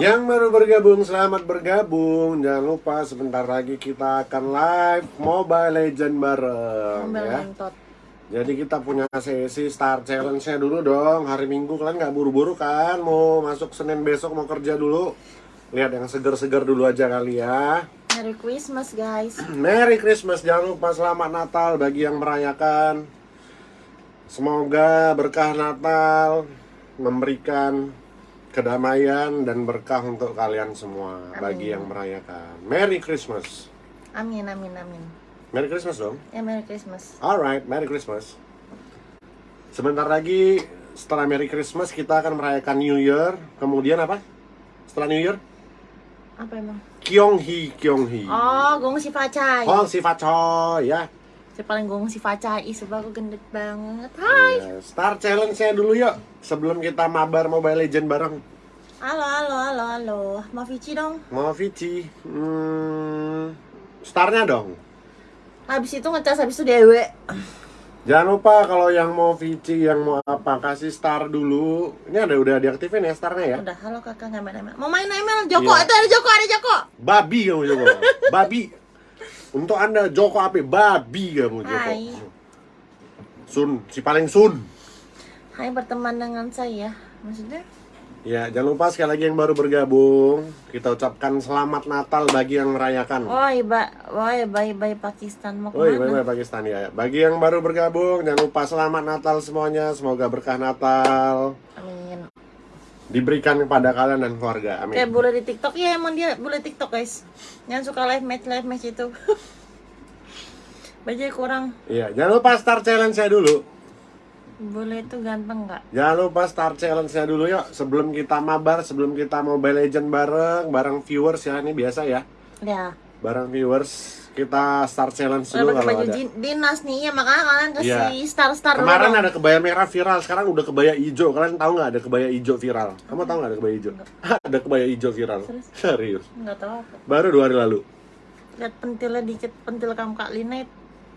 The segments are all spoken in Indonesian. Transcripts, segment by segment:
Yang baru bergabung, selamat bergabung. Jangan lupa sebentar lagi kita akan live Mobile Legend bareng Ambil ya. Jadi kita punya sesi Star Challenge-nya dulu dong. Hari Minggu kalian nggak buru-buru kan? Mau masuk Senin besok mau kerja dulu. Lihat yang seger-seger dulu aja kali ya. Merry Christmas guys. Merry Christmas, jangan lupa selamat Natal bagi yang merayakan. Semoga berkah Natal memberikan kedamaian dan berkah untuk kalian semua bagi Amin. yang merayakan. Merry Christmas. Amin amin amin. Merry Christmas dong. Ya Merry Christmas. Alright, Merry Christmas. Sebentar lagi setelah Merry Christmas kita akan merayakan New Year. Kemudian apa? Setelah New Year? Apa emang? Kyonghi, Kyonghi. Oh, gong si Facai. Hong si Fachoy ya. Si paling gong si Facai, sebab aku gendut banget. Hai. Iya, Star Challenge-nya dulu yuk sebelum kita mabar Mobile Legend bareng. Halo halo halo halo. Mau Vici dong. Mau Vici, hmm, starnya dong. Habis itu ngecas habis itu dewe. Jangan lupa kalau yang mau Vici, yang mau apa kasih star dulu. Ini ada udah diaktifin ya starnya ya. Udah, halo kakak nggak main ML. Mau main ML? Joko, Iya. itu ada Joko, ada Joko. Babi kamu Joko. Babi. Untuk anda Joko apa? Babi kamu Joko. Hai. Sun, si paling Sun. Hai berteman dengan saya. Maksudnya? Ya, jangan lupa sekali lagi yang baru bergabung, kita ucapkan selamat Natal bagi yang merayakan. Woi, ba, woi, bye bye Pakistan mau ke mana? bye bye Pakistan ya. Bagi yang baru bergabung, jangan lupa selamat Natal semuanya. Semoga berkah Natal Amin. Diberikan kepada kalian dan keluarga. Kayak Amin. boleh di TikTok ya emang dia boleh TikTok guys. Yang suka live match live match itu. Baju kurang. Iya, jangan lupa Star Challenge-nya dulu. Boleh itu ganteng nggak? Jangan lupa Star Challenge-nya dulu yuk. Sebelum kita mabar, sebelum kita Mobile Legend bareng, bareng viewers ya ini biasa ya. Ya. Bareng viewers, kita Star Challenge dulu kalau baju ada. din- dinas nih ya makanya kalian kasih Iya. star star Kemarin ada kebaya merah viral, sekarang udah kebaya hijau. Kalian tahu nggak ada kebaya hijau viral? Kamu tahu nggak ada kebaya hijau? ada kebaya hijau viral. Serius? Serius. Nggak tahu apa. Baru dua hari lalu. Lihat pentilnya dikit pentil kamu Kak Lina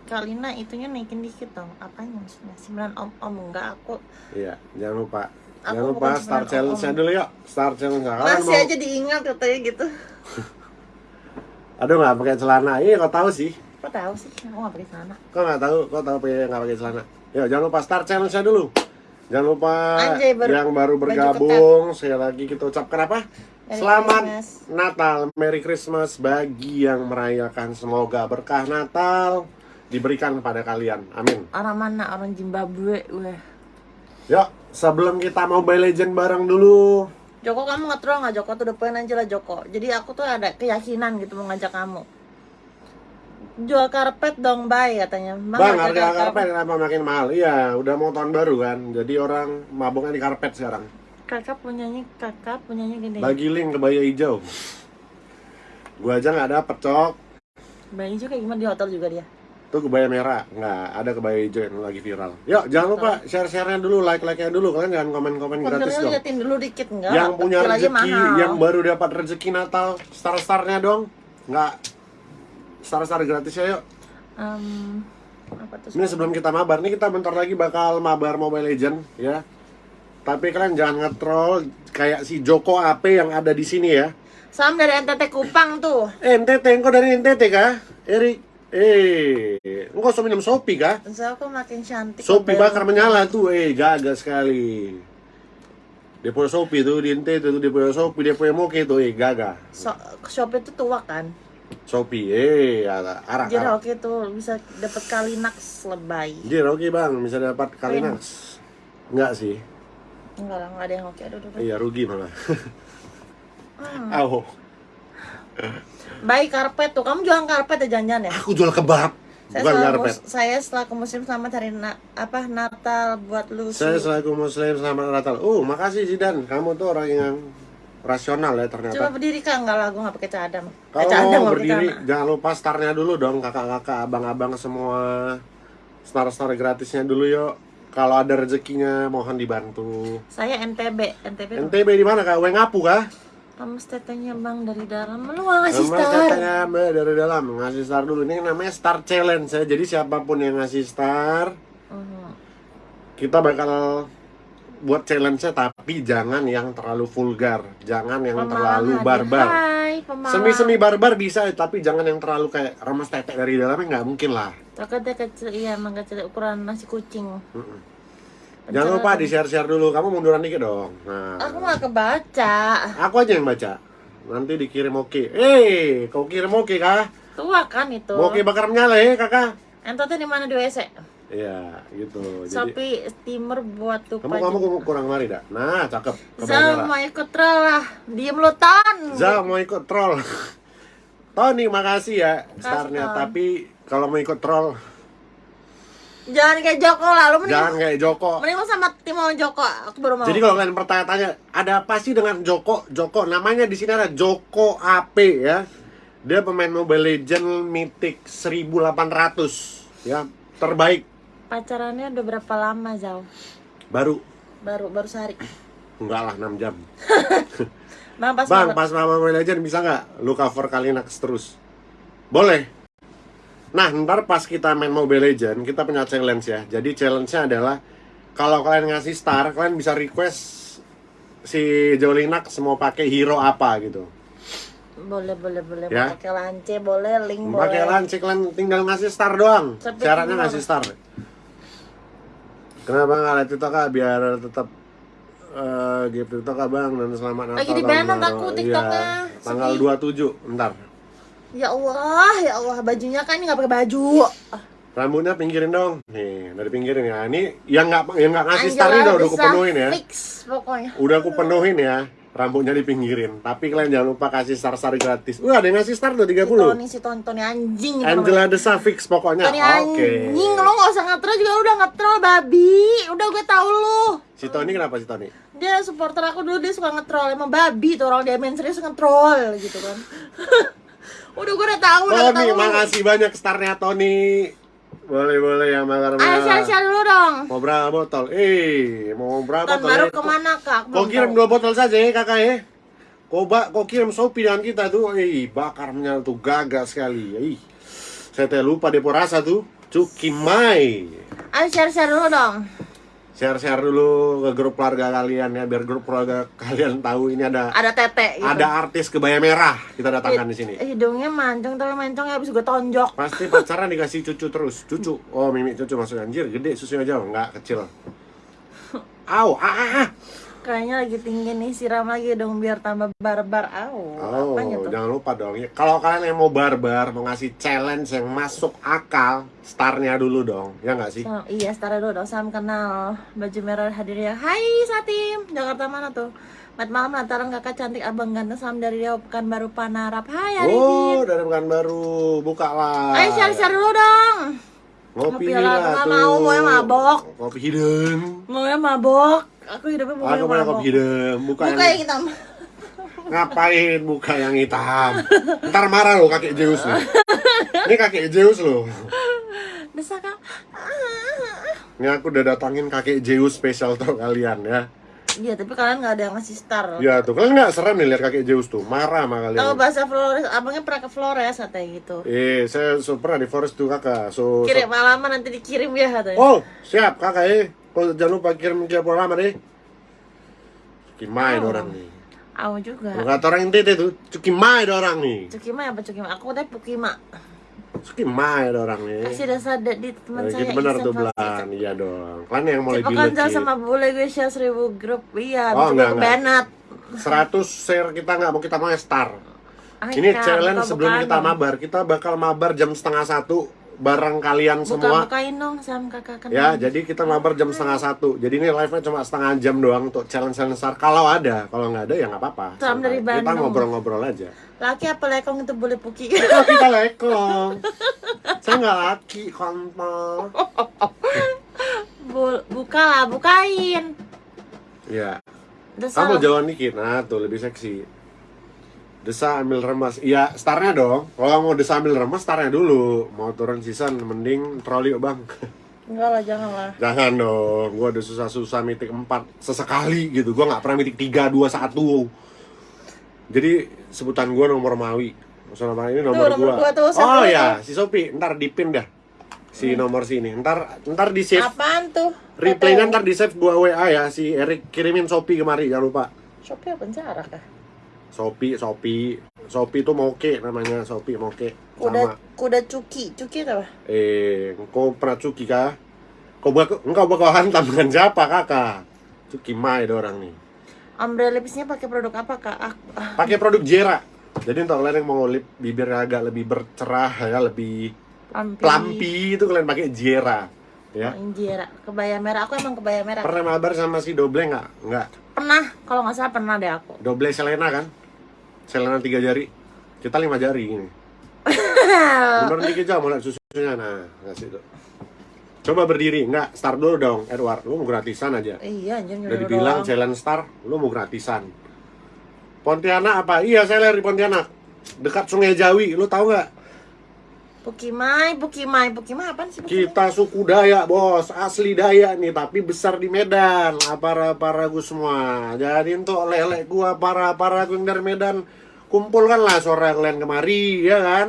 Kak Lina itunya naikin dikit dong. Apanya maksudnya? Sembilan om om enggak aku Iya, jangan lupa. Aku jangan lupa bukan Star sebenarnya Challenge-nya om. dulu yuk. Star Challenge kalian masih mau... aja diingat katanya gitu. Aduh nggak pakai celana. Iya, kau tahu sih. Kok tahu sih? Aku nggak pakai celana. Kau nggak tahu, kau tahu pakai nggak pakai celana. Yuk, jangan lupa Star Challenge-nya dulu. Jangan lupa Anjay, baru- yang baru bergabung. Sekali lagi kita ucapkan apa? Merry Selamat Christmas. Natal, Merry Christmas bagi yang merayakan. Semoga berkah Natal diberikan kepada kalian. Amin. Orang mana? Orang Zimbabwe. Weh. Yuk, sebelum kita Mobile Legend bareng dulu. Joko kamu nggak terus nggak Joko tuh udah poin aja lah Joko. Jadi aku tuh ada keyakinan gitu mau ngajak kamu. Jual karpet dong, bye katanya. Bang, Bang, harga karpet kenapa makin mahal? Iya, udah mau tahun baru kan. Jadi orang mabuknya di karpet sekarang. Kakak punyanya kakak punyanya gede. Bagi link kebaya hijau. Gua aja nggak dapet cok. Bayi juga gimana di hotel juga dia. Tuh kebaya merah, nggak ada kebaya hijau yang lagi viral. Yuk, jangan lupa share-share-nya dulu, like-like-nya dulu. Kalian jangan komen-komen gratis dong. liatin dulu dikit enggak? Yang punya rezeki, yang baru dapat rezeki Natal, star-starnya dong. Nggak star-star gratis ya yuk. Em, apa tuh? Ini sebelum kita mabar, nih kita bentar lagi bakal mabar Mobile Legend ya. Tapi kalian jangan nge-troll kayak si Joko AP yang ada di sini ya. Sam dari NTT Kupang tuh. Eh, NTT, engkau dari NTT kah? Erik, eh, engkau so minum Sopi kah? So aku makin cantik. Sopi bakar menyala tuh, eh, gagal sekali. Dia punya Sopi tuh, di NTT tuh, dia punya Sopi, dia punya Moke tuh, eh, gagal. So, Shopee itu tua kan? Sopi, eh, arak, arak, Jadi oke tuh bisa dapat Kalinax lebay. Jir, oke bang, bisa dapat Kalinax. Enggak sih, Enggak lah, enggak ada yang oke. Aduh, aduh, aduh. iya rugi malah. Hmm. Au, Baik karpet tuh. Kamu jualan karpet ya jangan-jangan ya? aku jual kebab, Saya bukan karpet. saya setelah ke musim selamat hari na- apa Natal buat lu. Saya selaku muslim selamat Natal. Oh, makasih Zidan. Kamu tuh orang yang rasional ya ternyata. Coba berdiri kak, enggak lah, gue nggak pakai cadam. Eh, Kalau cadam mau berdiri, jangan lupa startnya dulu dong, kakak-kakak, abang-abang semua. Star-star gratisnya dulu yuk. Kalau ada rezekinya, mohon dibantu. Saya NTB, NTB. NTB di mana kak? Wengapu kah? Kamu tetenya bang dari dalam, lu ngasih Sama star. katanya Mbak dari dalam ngasih star dulu. Ini namanya Star Challenge ya. Jadi siapa pun yang ngasih star, Mhm. kita bakal buat challenge-nya tapi jangan yang terlalu vulgar, jangan yang Pemalang terlalu barbar. Hai, pemalang. Semi-semi barbar bisa, tapi jangan yang terlalu kayak remes tetek dari dalamnya nggak mungkin lah. Coklatnya kecil, iya emang kecil ukuran nasi kucing. Mm-mm. Jangan lupa di share-share dulu. Kamu munduran dikit dong. Nah, Aku nggak kebaca. aku aja yang baca. Nanti dikirim oke. Eh, kau kirim oke kah? Tua kan itu. Oke bakar menyala ya kakak. Entotnya di mana di WC? Iya, gitu. Shopee steamer buat tuh kamu kamu kurang mari dak. Nah, cakep. Zal mau ikut troll lah. Diem lu ton. Za mau ikut troll. Tony makasih ya. Ton. Tapi kalau mau ikut troll, Jangan kayak Joko lah. Lu mending jangan kayak Joko. mending lu sama tim sama Joko. Aku baru mau. Jadi kalau kalian bertanya-tanya, ada apa sih dengan Joko? Joko namanya di sini ada Joko AP ya. Dia pemain Mobile Legend Mythic 1800 ya, terbaik. pacarannya udah berapa lama Zal? Baru Baru baru sehari. enggak lah 6 jam. Bang pas Bang, pas Mobile Legend bisa nggak lu cover Kalinax terus? Boleh. Nah, ntar pas kita main Mobile Legend, kita punya challenge ya. Jadi challenge-nya adalah kalau kalian ngasih star, kalian bisa request si Jolinax mau pakai hero apa gitu. boleh boleh boleh Ya. pakai lance boleh link boleh. Pakai lance kalian tinggal ngasih star doang. Tapi gimana? ngasih star. Kenapa nggak lihat TikTok kak biar tetap eh gift TikTok kak bang dan selamat Natal. Lagi di tahun ban baru. aku TikToknya. Iya, tanggal Sedih. 27 ntar. Ya Allah, ya Allah bajunya kan ini nggak pakai baju. Rambutnya pinggirin dong. Nih, dari pinggirin ya. Ini yang nggak yang nggak ngasih star udah, aku penuhin ya. Fix pokoknya. Udah aku penuhin ya. Rambutnya dipinggirin. Tapi kalian jangan lupa kasih star-star gratis. Wah, ada yang ngasih star tuh Si 30. Tony si Tony, anjing. Angela Desa fix pokoknya. Tony Oke. anjing, lo gak usah ngetrol juga udah ngetrol babi. Udah gue tahu lu. Si Tony kenapa si Tony? Dia supporter aku dulu dia suka ngetrol emang babi tuh orang dia main serius ngetrol gitu kan. udah gue udah tahu udah Tony, tahu. makasih banyak starnya Tony. Boleh boleh ya bakar Ayo share dulu dong. Mau berapa botol? Eh, mau berapa botol? baru eh? ke mana kak? Kau kirim dua botol saja ya kakak ya. Kau bak, kau kirim Shopee dengan kita tuh, eh bakar tuh gagah sekali. Ih, saya teh lupa depo rasa tuh. Cukimai. Ayo share share dulu dong. Share-share dulu ke grup keluarga kalian ya, biar grup keluarga kalian tahu ini ada Ada tete gitu. ada artis kebaya merah kita datangkan di sini. Hidungnya mancung tapi mancung habis gue tonjok. Pasti pacaran dikasih cucu terus, cucu. Oh, mimi cucu masuk anjir, gede susunya jauh, nggak kecil. Au, ah, ah, ah. Kayaknya lagi tinggi nih siram lagi dong biar tambah barbar. Au. Oh, tuh? jangan lupa dong. Ya, Kalau kalian yang mau barbar, mau ngasih challenge yang masuk akal, startnya dulu dong, ya nggak sih? So, iya, setara dulu dong. Salam kenal. Baju merah hadir ya. Hai Satim. Jakarta mana tuh? Mat malam lantaran kakak cantik abang ganteng salam dari Riau Pekanbaru Panarap. Hai Arifin. Oh, dari Pekanbaru, buka lah. Ayo share-share dulu dong. Ngopi Ngopi lah, nggak mau, mau yang mabok. Kopi hidung. Mau yang mabok. Aku hidupnya mau Aku mabok. kopi hidung. Buka, Buka yang yang hitam. Ngapain buka yang hitam? Ntar marah lo kakek Zeus nih. Ini kakek Zeus lo. Desa kak. Ini aku udah datangin kakek Zeus spesial tuh kalian ya. Iya, tapi kalian nggak ada yang ngasih star. Ya tuh, kalian nggak serem nih lihat kakek Zeus tuh. Marah sama kalian. bahasa Flores, abangnya pernah ke Flores katanya gitu. Eh, saya so, pernah di forest tuh kakak. So, so- Kirim alamat nanti dikirim ya katanya. Oh, siap kakak eh. Kau jangan lupa kirim kirim lama deh. Cukimai Oh. orang nih. Aku juga. Kata orang tete tuh, cukimai orang nih. Cukima apa Cukima? Aku teh Pukima. Cukimai orang nih. Kasih dasar da- di teman saya. gitu benar tuh belan, iya dong. Kalian yang mulai Cepat gila sama bule gue share seribu grup. Iya, Oh, enggak, enggak. Bennett. 100 share kita nggak mau kita mau star. Ay, Ini challenge buka- sebelum kita mabar. Kita bakal mabar jam setengah satu bareng kalian Buka, semua. bukain dong sama kakak kenal. Ya, jadi kita mabar jam setengah satu. Jadi ini live-nya cuma setengah jam doang untuk challenge-challenge star. Kalau ada, kalau nggak ada ya nggak apa-apa. Salam dari Santai. Kita Bandung. ngobrol-ngobrol aja. Laki apa lekong itu boleh puki. Oh, kita lekong. Saya nggak laki, kontol. Buka lah, bukain. Ya, kamu jauhan dikit. Nah, tuh lebih seksi. Desa ambil remas. Iya, startnya dong. Kalau mau desa ambil remas, startnya dulu. Mau turun season, mending troli bang. Enggak lah, jangan lah. Jangan dong, gua udah susah-susah mitik 4 sesekali gitu. Gua nggak pernah mitik 3, 2, 1. Jadi sebutan gua nomor Mawi. Maksudnya apa ini nomor, nomor gua. gua tuh, oh ya, si Sopi, ntar dipin dah. si nomor sini. Ntar ntar di save Apaan tuh? replaynya ntar di save gua WA ya si Erik kirimin Shopee kemari jangan lupa. Shopee apa jarak kah? Shopee, Shopee, Shopee itu moke namanya Shopee moke Kuda sama. kuda cuki, cuki apa? Eh, engkau pernah cuki kah? Kau bakal, engkau bakal hantam dengan siapa kakak? Cuki mai ada orang nih. Ombre lipisnya pakai produk apa kak? Ah, ah, Pakai produk Jera. Jadi untuk kalian yang mau lip bibir agak lebih bercerah ya, lebih Plampi. plampi itu kalian pakai Jera. Ya. Injera, kebaya merah. Aku emang kebaya merah. Pernah mabar sama si Doble nggak? Nggak. Pernah, kalau nggak salah pernah deh aku. Doble Selena kan? Selena tiga jari. Kita lima jari ini. Bener dikit aja mau susunya. Nah, kasih tuh. Coba berdiri, enggak, start dulu dong, Edward. Lu mau gratisan aja. iya, anjir Udah dibilang doang. challenge star, lu mau gratisan. Pontianak apa? Iya, saya dari Pontianak. Dekat Sungai Jawi, lu tahu nggak? Pukimai, Pukimai, Pukimai apaan sih? Pukimai? Kita suku Dayak, bos. Asli Dayak nih, tapi besar di Medan. Para-para gue semua. Jadi untuk lelek gua, para-para gue yang dari Medan, kumpulkanlah sore kalian kemari, ya kan?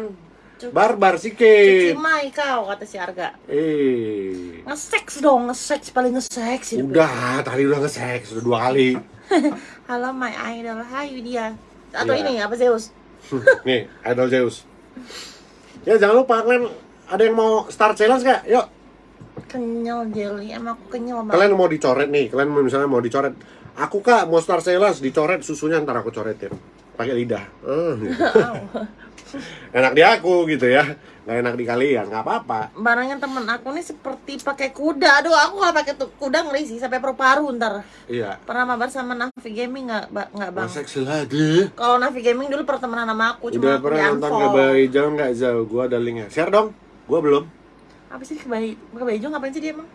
Cuk- Barbar sikit. Pukimai kau, kata si Arga. Eh, Nge-sex dong, nge-sex paling hidup udah, tadi udah nge-sex, udah dua kali. Halo my idol, hai dia. Atau Iya. ini apa Zeus? Nih, Idol Zeus. Ya jangan lupa kalian ada yang mau start challenge gak? Yuk, Kenyal jelly, emang aku kenyal banget. kalian mau dicoret nih, kalian misalnya mau dicoret. Aku kak mau start challenge, dicoret susunya ntar aku coretin. Pakai lidah. Gitu. enak di aku gitu ya, nggak enak di kalian, nggak apa-apa. Barangnya temen aku nih seperti pakai kuda. Aduh, aku kalau pakai tuh kuda ngeri sih sampai paru-paru ntar. Iya. Pernah mabar sama Navi Gaming nggak, Ba- nggak bang? Masa lagi? Kalau Navi Gaming dulu pertemanan sama aku, cuma Udah pernah nonton. Kebayi Jauh nggak jauh? Gua ada linknya. Share dong. Gua belum. Apa sih kebayi? Kebayi juga ngapain sih dia emang?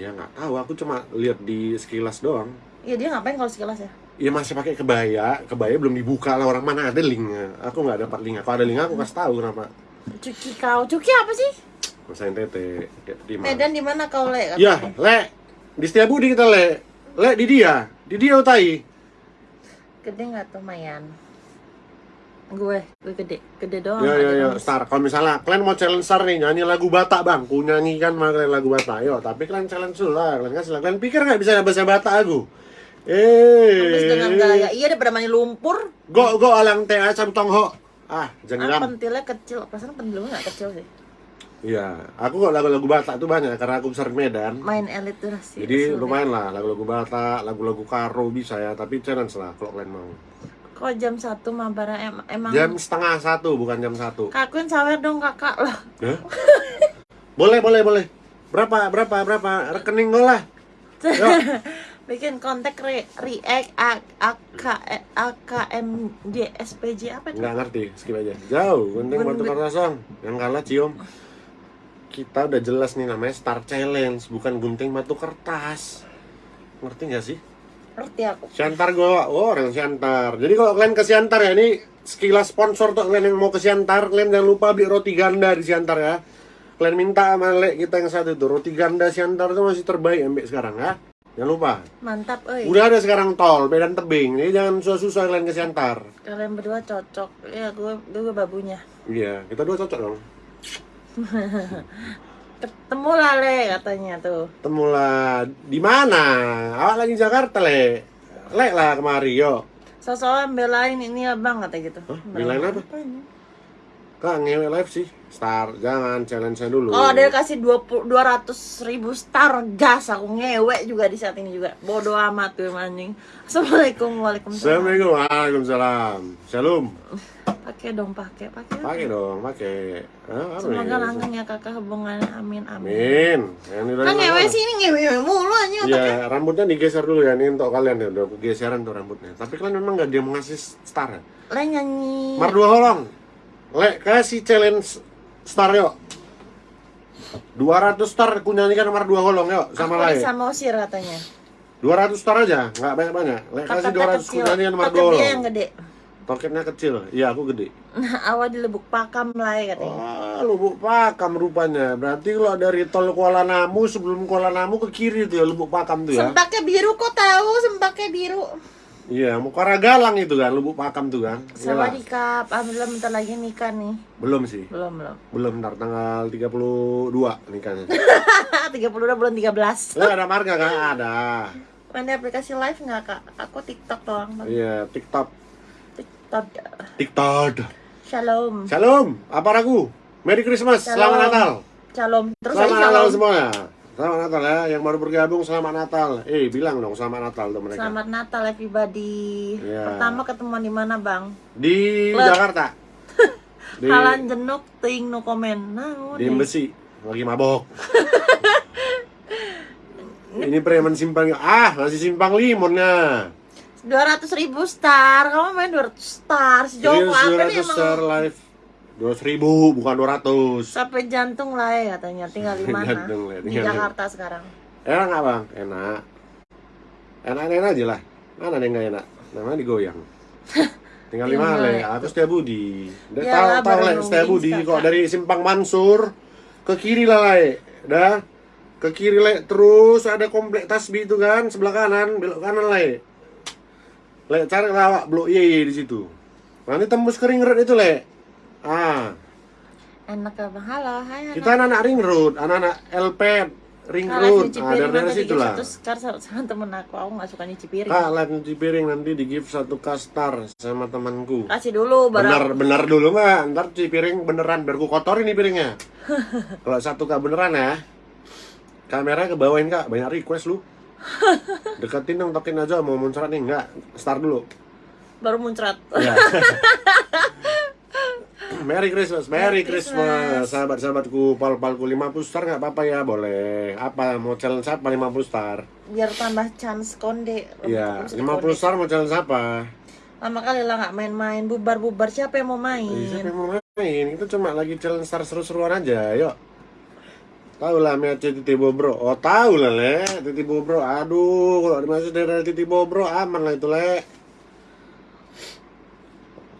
Ya nggak tahu. Aku cuma lihat di sekilas doang. Iya dia ngapain kalau sekilas ya? Iya masih pakai kebaya, kebaya belum dibuka lah orang mana ada linknya. Aku nggak dapat linknya. Kalau ada linknya aku kasih tahu kenapa. Cuki kau, Cuki apa sih? Masain tete di mana? Medan di mana kau le? Ya, le di Setiabudi kita le, le di dia, di dia utai. Gede nggak tuh Mayan? Gue, gue gede, gede doang. Ya ya ya, star. Kalau misalnya kalian mau challenge star nih nyanyi lagu Batak bang, ku nyanyikan mah kalian lagu Batak. Yo, tapi kalian challenge dulu lah, kalian kasih lah. Kalian pikir nggak bisa bahasa Batak aku? Habis dengan Eh, gaya, iya daripada mani lumpur. go go alang teh asam tongho. Ah, Ah, jangan. pentilnya kecil, perasaan pentil gue nggak kecil sih. Iya, aku kok lagu-lagu Batak tuh banyak karena aku besar di Medan. Main elit tuh sih. Jadi sulit. lumayan lah lagu-lagu Batak, lagu-lagu Karo bisa ya, tapi challenge lah kalau kalian mau. Kok jam satu mabara em emang Jam setengah satu bukan jam satu. Kakuin sawer dong kakak lah. Boleh boleh boleh. Berapa berapa berapa rekening gue lah. Yuk. Bikin kontak re react AK AKMD SPJ apa itu? Nggak ngerti, skip aja. Jauh, gunting Gun- batu kosong. Yang kalah cium. Kita udah jelas nih namanya Star Challenge, bukan gunting batu kertas. Ngerti nggak sih? Ngerti aku. Siantar gue, oh orang Siantar. Jadi kalau kalian ke Siantar ya, ini sekilas sponsor tuh kalian yang mau ke Siantar, kalian jangan lupa beli roti ganda di Siantar ya. Kalian minta sama Lek kita yang satu itu, roti ganda Siantar itu masih terbaik ambek sekarang ya. Jangan lupa. Mantap, euy. Udah ada sekarang tol, Medan Tebing. Jadi jangan susah-susah kalian ke Siantar. Kalian berdua cocok. Ya, gue gue babunya. Iya, kita dua cocok dong. Ketemu lah le katanya tuh. Temulah di mana? Awak lagi Jakarta, Le. Lek lah kemari, yo. Sosokan belain ini abang kata gitu. Hah? Belain apa? ini? Kak, ngewe live sih. Star, jangan challenge saya dulu. Kalau ada kasih 20 200 ribu star gas aku ngewe juga di saat ini juga. Bodoh amat tuh anjing. Assalamualaikum waalaikumsalam. Assalamualaikum, waalaikumsalam. Shalom. Pakai dong pakai pakai. Pakai dong, pakai. Hah, apa Semoga langgeng ya kakak hubungannya amin amin. Amin. Kan ngewe sih ini ngewe mulu anjing otaknya. Iya, rambutnya digeser dulu ya. Ini untuk kalian ya. Udah aku geseran tuh rambutnya. Tapi kalian memang gak dia mengasih star ya? Le nyanyi. Mar dua holong. Le, kasih challenge star yuk. 200 star aku nyanyikan nomor dua holong yuk sama Aku Lai. bisa mosir katanya. 200 star aja, nggak banyak-banyak. Le, kasih Toketnya 200 aku kecil. nyanyikan nomor Toket dua dia holong. yang gede. Toketnya kecil. Iya, aku gede. Nah, awal di lebuk pakam lah ya katanya. Wah, Lubuk Pakam rupanya. Berarti kalau dari tol Kuala Namu sebelum Kuala Namu ke kiri tuh ya Lubuk Pakam tuh ya. Sempaknya biru kok tahu sempaknya biru. Iya, Mukara Galang itu kan, Lubuk Pakam tuh kan. Iyalah. Sawadikap, alhamdulillah bentar lagi nikah nih. Belum sih. Belum, belum. Belum ntar tanggal 32 nikahnya. 30 udah bulan 13. Lah ada marga kan? Ada. Main di aplikasi live nggak kak? Aku TikTok doang. Bang. Iya, TikTok. TikTok. TikTok. Shalom. Shalom, apa ragu? Merry Christmas, Shalom. selamat Natal. Shalom. Terus selamat Natal semuanya. Selamat Natal ya, yang baru bergabung selamat Natal. Eh, bilang dong selamat Natal tuh mereka. Selamat Natal everybody. Iya. Pertama ketemuan di mana bang? Di Let. Jakarta. Di, Halan jenuk ting no komen. Nah, di udah. Besi, lagi mabok. Ini preman simpang ah masih simpang limonnya. 200 ribu star. Kamu main 200 star. Serius, apa nih 200 emang? star live. 200 ribu bukan 200 Sampai jantung lah ya katanya. Tinggal di mana? Jantung lah, di tinggal di- Jakarta sekarang. Enak nggak bang? Enak. Enak-enak aja lah. Mana yang nggak enak? Namanya digoyang. Tinggal di mana? itu? Aku setia Budi. Ya tahu lah, tahu nungguin setia Budi kok dari Simpang Mansur ke kiri lah le. Dah ke kiri le terus ada komplek tasbih itu kan sebelah kanan belok kanan le. Le cari lawak blok Y di situ. Nanti tembus ke ring road itu le. Ah, Enak ya bang. Halo, hai anak. kita anak-anak ring road, anak-anak LP ring road. Ah, dari nanti situ lah. skar sama, temen aku. Aku nggak suka nyuci piring. Kak, live nyuci piring nanti di gift satu kastar sama temanku. Kasih dulu baru. Benar, benar dulu nggak? Ntar cuci piring beneran, biar ku kotorin nih piringnya. Kalau satu kak beneran ya, kamera ke bawain kak, banyak request lu. Deketin dong, tokin aja mau muncrat nih, nggak? Start dulu. Baru muncrat. Ya. Merry Christmas, Merry Merry Christmas, Christmas. sahabat-sahabatku, pal-palku 50 star nggak apa-apa ya, boleh. Apa mau challenge apa 50 star? Biar tambah chance konde. Iya, Bisa 50 dikonde. star mau challenge apa? Lama kali lah nggak main-main, bubar-bubar. Siapa yang mau Eh, Siapa main? yang mau main? Itu cuma lagi challenge star seru-seruan aja, yuk. Tahu lah Miace Titi Bobro. Oh, tahu lah, Le. Titi Bobro. Aduh, kalau dimasuk dari Titi Bobro aman lah itu, Le.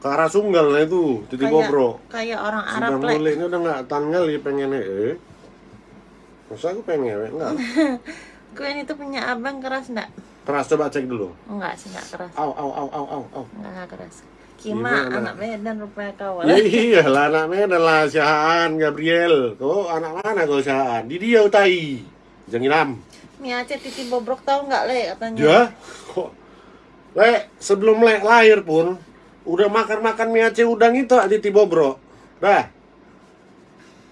Ke arah Sunggal lah itu, Titi Kayak- Bobro. Kayak orang Arab le. Mule ini udah nggak tanggal ya pengennya, eh. Masa aku pengen? Enggak. Kuen itu punya abang keras nggak? Keras, coba cek dulu. Enggak sih nggak keras. Au, au, au, au, au, au. Enggak nggak keras. Kima Gimana? anak Medan rupanya kau. Ya iyalah anaknya adalah Syahaan Gabriel. Kau anak mana kau Syahaan? Di dia utai. Janginam. Miace titi bobrok tahu nggak le katanya? Dia kok Le, sebelum Le lahir pun udah makan-makan mie Aceh udang itu di Tibobro. Dah.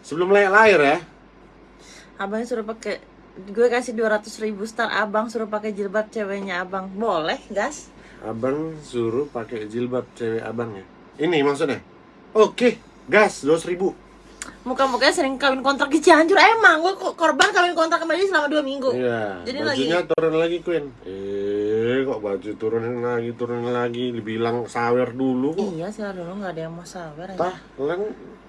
Sebelum Le lahir ya. Abang suruh pakai gue kasih 200 ribu star abang suruh pakai jilbab ceweknya abang boleh gas Abang suruh pakai jilbab cewek abangnya. Ini maksudnya. Oke, gas 200 ribu. Muka-mukanya sering kawin kontrak di Cianjur emang gue korban kawin kontrak kembali selama dua minggu Iya. Jadi lagi bajunya turun lagi Queen. Eh, kok baju turunin lagi, turunin lagi. Dibilang sawer dulu kok. iya sih dulu nggak ada yang mau aja Tah, kalian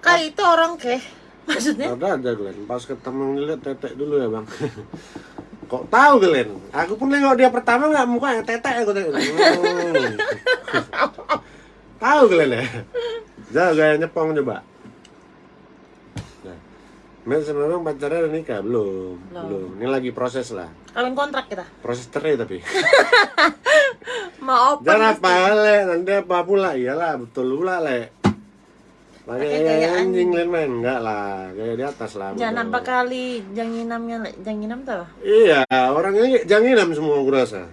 kali itu orang keh maksudnya ada aja kalian. Pas ketemu ngeliat tetek dulu ya bang. Kok tahu kalian? Aku pun nengok dia pertama nggak mukanya tetek aku tengok. Hmm. tahu kalian ya? Jangan gaya nyepong coba. Mel sama bang pacarnya udah nikah belum? Belum. Belum. Ini lagi proses lah. kawin kontrak kita Proses cerai tapi. mau open Jangan apa le, nanti apa pula? Iyalah betul pula le. Pakai gaya anjing lain main enggak lah, gaya di atas lah. jangan nampak kali janginamnya Le. janginam tuh apa? Iya, orangnya janginam semua aku rasa.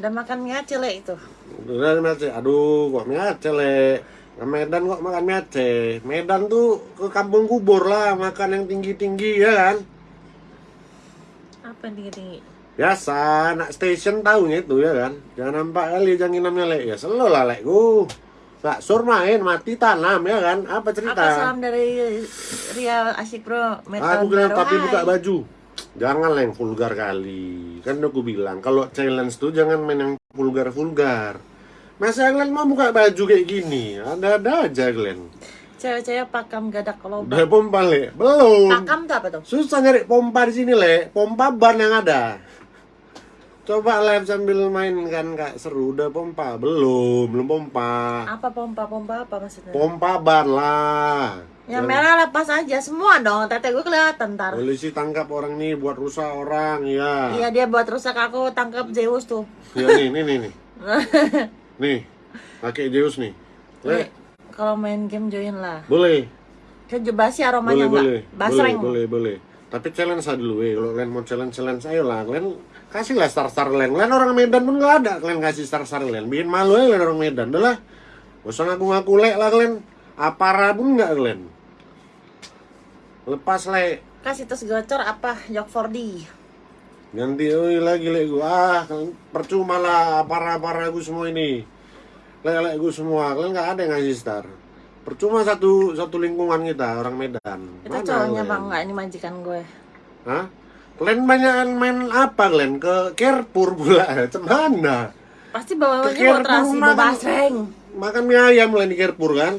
udah makan mie aceh le itu Udah mie Aceh, aduh kok mie Aceh le. Ke Medan kok makan mie Aceh. Medan tuh ke kampung kubur lah, makan yang tinggi-tinggi ya kan. apa yang tinggi tinggi Biasa, anak station tahunya itu ya kan. Jangan nampak kali janginamnya le. Ya selo lah le, gue. Gak sur main, mati tanam ya kan. Apa cerita? apa salam dari Ria Asik Bro Aku bilang tapi buka baju. Jangan lah yang vulgar kali. Kan udah aku bilang, kalau challenge tuh jangan main yang vulgar-vulgar. Masa kalian mau buka baju kayak gini? Ada-ada aja kalian. cewek-cewek pakam gadak kalau Udah pompa le? Belum. pakam tuh apa tuh? Susah nyari pompa di sini le. Pompa ban yang ada. Coba live sambil main kan kak. Seru. Udah pompa? Belum. Belum pompa. Apa pompa? Pompa apa maksudnya? Pompa ban lah. Yang merah lepas aja. Semua dong. Tete gue kelihatan ntar. Polisi tangkap orang nih buat rusak orang ya iya dia buat rusak. Aku tangkap Zeus tuh. Ya nih nih nih nih nih pakai Zeus nih. Le Kalau main game join lah. boleh. Kan boleh aromanya enggak? boleh boleh. Basreng. boleh boleh tapi challenge aja dulu eh. Kalau kalian mau challenge challenge ayo lah kalian kasih lah star star kalian kalian orang Medan pun nggak ada. Kalian kasih star star kalian bikin malu aja kalian orang Medan. Udah lah. Gak usah ngaku ngaku le lah kalian apara pun nggak kalian lepas le Kasih terus gocor apa? Jok 4D. Ganti oi lagi le gua ah percuma lah apara apara gue semua ini le le gue semua kalian nggak ada yang ngasih star percuma satu satu lingkungan kita orang Medan Itu cowoknya bang, enggak ini majikan gue. Hah? Kalian banyak main apa kalian? Ke Kerpur pula, cemana? Pasti bawanya buat terasi kan. basreng. Makan mie ayam kalian di Kerpur kan?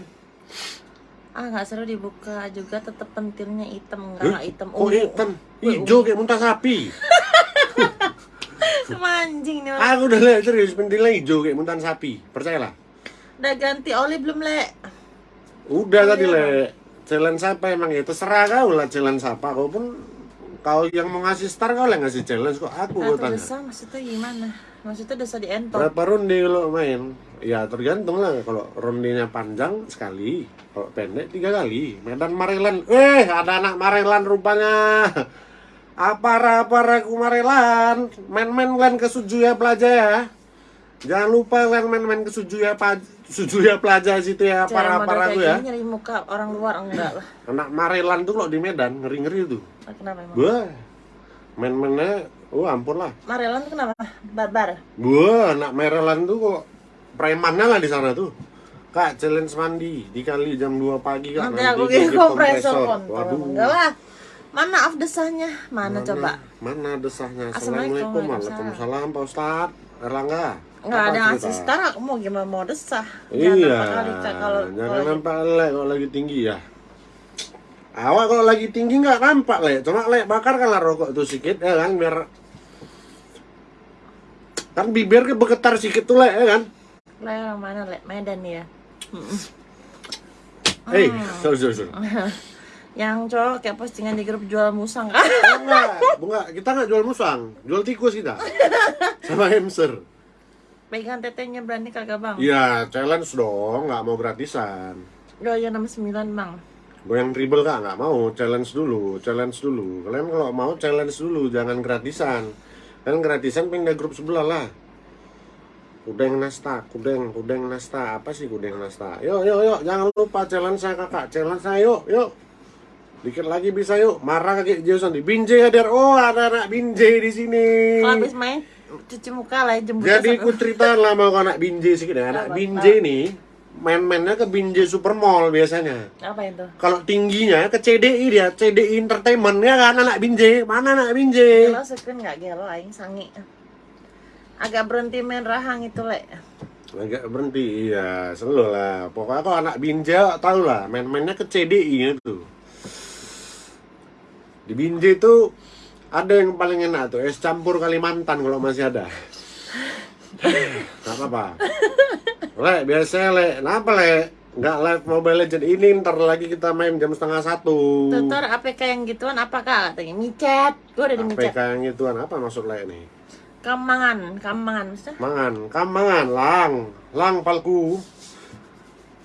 Ah nggak seru dibuka juga tetep pentilnya hitam enggak hitam Kok hitam? Hijau kayak muntah sapi Manjing nih orang. Aku udah lihat serius, pentilnya hijau kayak muntah sapi Percayalah Udah ganti oli belum le? Udah tadi le Challenge apa emang ya? Terserah kau lah challenge apa Kau pun Kau yang mau ngasih star kau lah ngasih challenge kok Aku kau tanya desa maksudnya gimana? Maksudnya desa di entok. Berapa ronde kalau main? Ya tergantung lah kalau rondenya panjang sekali, kalau pendek tiga kali. Medan Marelan, eh ada anak Marelan rupanya. Apa apa aku Marelan, main-main kalian ke Sujuya Plaza ya. Jangan lupa kalian main-main ke Sujuya Sujuya Plaza situ ya, Cara para model para kayak aku ya. gini nyari muka orang luar enggak lah. Anak Marelan tuh kalau di Medan ngeri-ngeri tuh. Kenapa emang? Wah, main-mainnya, oh ampun lah. Marelan tuh kenapa? Barbar. Gua anak Maryland tuh kok premannya lah di sana tuh. Kak, challenge mandi dikali jam 2 pagi kak. Nanti aku kirim kompresor kontol. Waduh. Enggak lah. Mana af desahnya? Mana, coba? Mana desahnya? Assalamualaikum. Waalaikumsalam Pak Ustad. Erlangga. Enggak ada ngasih star aku mau gimana mau desah. Iya. nampak kalau Jangan kalau- nampak lek kalau lagi tinggi ya. Awak kalau lagi tinggi nggak nampak lek. Cuma lek bakar kan lah rokok tuh sedikit ya kan biar kan bibir ke bergetar sedikit tuh lek ya kan. Le yang mana le? Medan ya. Eh, Hmm. sorry, sorry, sorry. Yang cowok kayak postingan di grup jual musang kan? Enggak, enggak, kita nggak jual musang, jual tikus kita. Sama hamster. Pegang tetenya berani kagak bang? Iya, challenge dong, nggak mau gratisan. Doya 69 bang. Goyang dribble kak, nggak mau, challenge dulu, challenge dulu. Kalian kalau mau challenge dulu, jangan gratisan. Kalian gratisan pindah grup sebelah lah. Kudeng Nasta, Kudeng, Kudeng Nasta, apa sih Kudeng Nasta? Yuk, yuk, yuk, jangan lupa challenge saya kakak, challenge saya yuk, yuk. Dikit lagi bisa yuk, marah kakek Jauh di Binjai hadir, oh ada anak Binjai di sini. Kalau habis main cuci muka lah jemput Jadi ku cerita lah mau anak Binjai sedikit ya. Anak Binjai nih main-mainnya ke Binjai Supermall biasanya. apa itu? Kalau tingginya ke CDI dia, CDI Entertainment ya kan anak Binjai. Mana anak Binjai? Gelo sekuen nggak gelo aing sangi. Agak berhenti main rahang itu le. Agak berhenti, iya, selalu lah. Pokoknya kalau anak Binjai tahu lah, main-mainnya ke CDI itu. Di Binjai itu ada yang paling enak tuh, es campur Kalimantan kalau masih ada. Gak apa-apa. Le, biasanya le, kenapa le? Nggak live Mobile Legend ini ntar lagi kita main jam setengah satu. Tutor APK yang gituan apakah katanya? Micet. Gue udah di micet. APK yang gituan apa maksud le nih? Kamangan, kamangan maksudnya? Mangan, kamangan, lang, lang palku.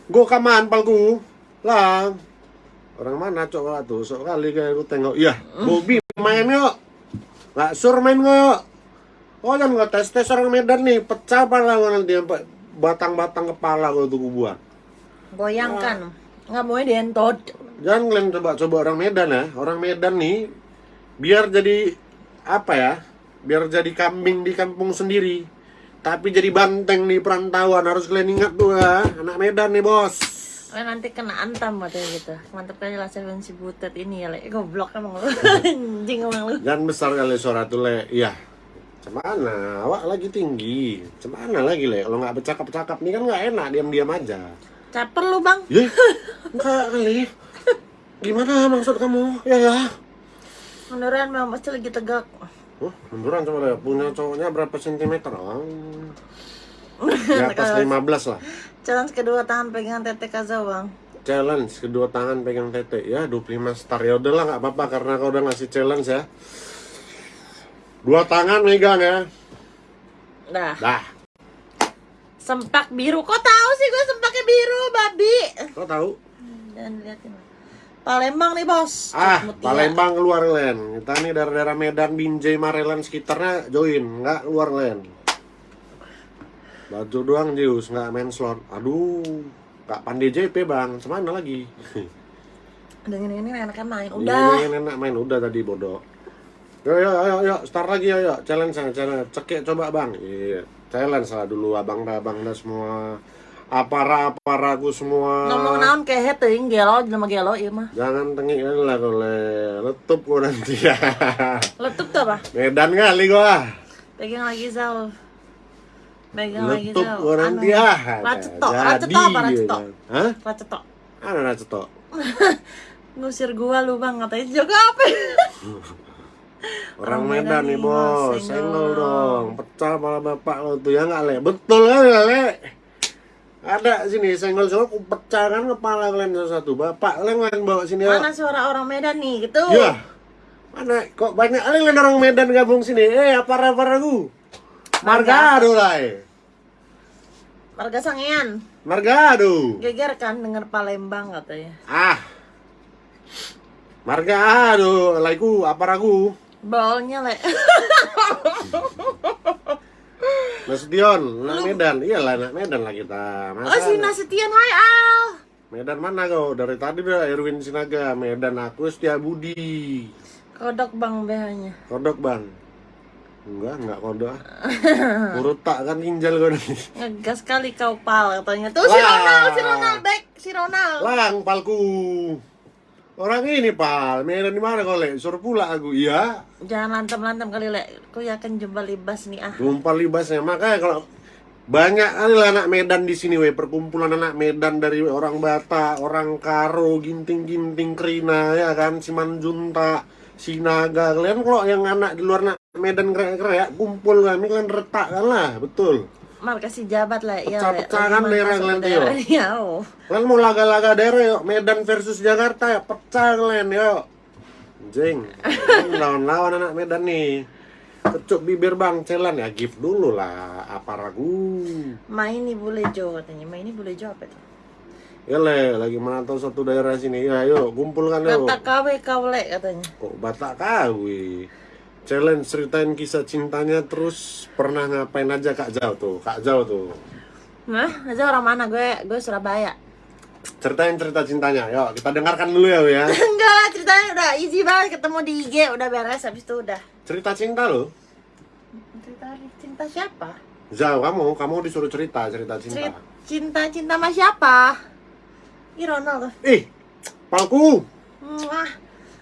Go kaman palku, lang. Orang mana cok tuh? Sok kali kayak aku tengok. Iya, Bobby main yuk. Nggak sur main yuk. Oh jangan nggak tes tes orang Medan nih, pecah pala nanti batang-batang kepala gua tuh buat. Goyangkan. Nggak mau dientot. Jangan kalian coba-coba orang Medan ya. Orang Medan nih biar jadi apa ya? Biar jadi kambing di kampung sendiri. Tapi jadi banteng di perantauan harus kalian ingat tuh ya. Anak Medan nih bos. Oh, nanti kena antam katanya gitu. Mantep kali lah Seven si butet ini ya le. Goblok emang lu. Anjing emang lu. Jangan besar kali suara tuh le. Iya. Cemana? Awak lagi tinggi. Cemana lagi le? Kalau nggak bercakap-cakap nih kan nggak enak diam-diam aja. Caper lu bang. Ya, enggak kali. Gimana maksud kamu? Ya ya. Beneran memang pasti lagi tegak. Oh, munduran coba. Punya cowoknya berapa sentimeter? Oh. Di atas 15 lah. Challenge kedua tangan pegangan tete kaza bang. Challenge kedua tangan pegang tete. Ya, 25 star. Ya udahlah nggak apa-apa karena kau udah ngasih challenge ya. Dua tangan megang ya. Dah. Dah. Sempak biru. Kok tahu sih gue sempaknya biru, babi? Kau tahu? Jangan liatin. Palembang nih, Bos. Ah, Mutia. Palembang keluar Len. Kita nih daerah-daerah Medan, Binjai, Marelan sekitarnya join, nggak keluar Len. Baju doang Jius, nggak main slot. Aduh, nggak pandai JP bang, semana lagi? Dengan ini enaknya main. Ini Udah. yang enak main udah tadi bodoh. Yo yo yo yo, start lagi yo challenge challenge. Cekik coba bang. Iya, challenge lah dulu abang dah abang dah semua. Apara aparaku semua. Ngomong naon kayak teuing gelo jelema gelo ieu mah. Jangan tengik lah kole, letup gua nanti ya. Letup tuh apa? Medan kali gua. Pegang lagi Zal. Lagi gua nanti Anu, ya. Racetok, Jadi, racetok apa racetok? gitu. Hah? Racetok. Ada racetok. Ngusir gua lu bang katanya juga apa? Orang Orang Medan nih bos, senggol dong, pecah malah bapak lo tuh ya nggak le, betul kan nggak le? Ada sini senggol senggol aku pecah kan kepala kalian satu, bapak kalian kalian bawa sini ya? Mana suara orang Medan nih gitu? Ya, mana kok banyak kali orang Medan gabung sini? Eh apa apa aku? Margado lah, eh. Marga Sangean. Margado. Geger kan denger Palembang katanya. Ah, Margado, laiku apa aku? Bolnya le. Nasution, anak Medan, iyalah anak Medan lah kita. Masa oh si Nasution hai Al. Medan mana kau? Dari tadi udah Erwin Sinaga, Medan aku Setia Budi. Kodok bang BH-nya. Kodok bang. Enggak, enggak kodok. Urut tak kan ginjal kau nih. Ngegas kali kau pal katanya. Tuh si. Ronald, si Ronald back, si Ronald. Lang palku. Orang ini pal, Medan di mana kau le? Suruh pula aku, iya. Jangan lantem-lantem kali le. Aku yakin jumpa libas nih ah. Tumpah libasnya, makanya kalau banyak kali lah anak Medan di sini weh perkumpulan anak Medan dari orang Batak, orang Karo, Ginting-ginting Krina ya kan, Simanjunta, Sinaga. Kalian kalau yang anak di luar Medan keren-keren kumpul kami retak kan lah, betul. Mal kasih jabat lah ya. Pecah-pecah kan daerah kalian tuh, yo. Iya. oh. Kalian mau laga-laga daerah yuk, Medan versus Jakarta ya, pecah kalian yuk. Jeng, lawan-lawan anak Medan nih. Kecup bibir bang, celan ya, gift dulu lah, apa ragu. Main nih boleh Jo katanya. Main ini boleh Jo apa tuh? Ya le, lagi menantau satu daerah sini. Ya yuk, kumpulkan yuk. Kata kawe kau le katanya. Kok Batak kawi? Challenge ceritain kisah cintanya terus pernah ngapain aja Kak Jauh tuh, Kak Jauh tuh. Nah, aja orang mana gue? Gue Surabaya. Ceritain cerita cintanya, yuk kita dengarkan dulu ya, ya. Enggak lah ceritanya udah easy banget ketemu di IG udah beres habis itu udah. Cerita cinta lo. Cerita cinta siapa? Jauh kamu, kamu disuruh cerita cerita cinta. Cerita cinta cinta sama siapa? Ih Ronald tuh. Ih, palku, Wah,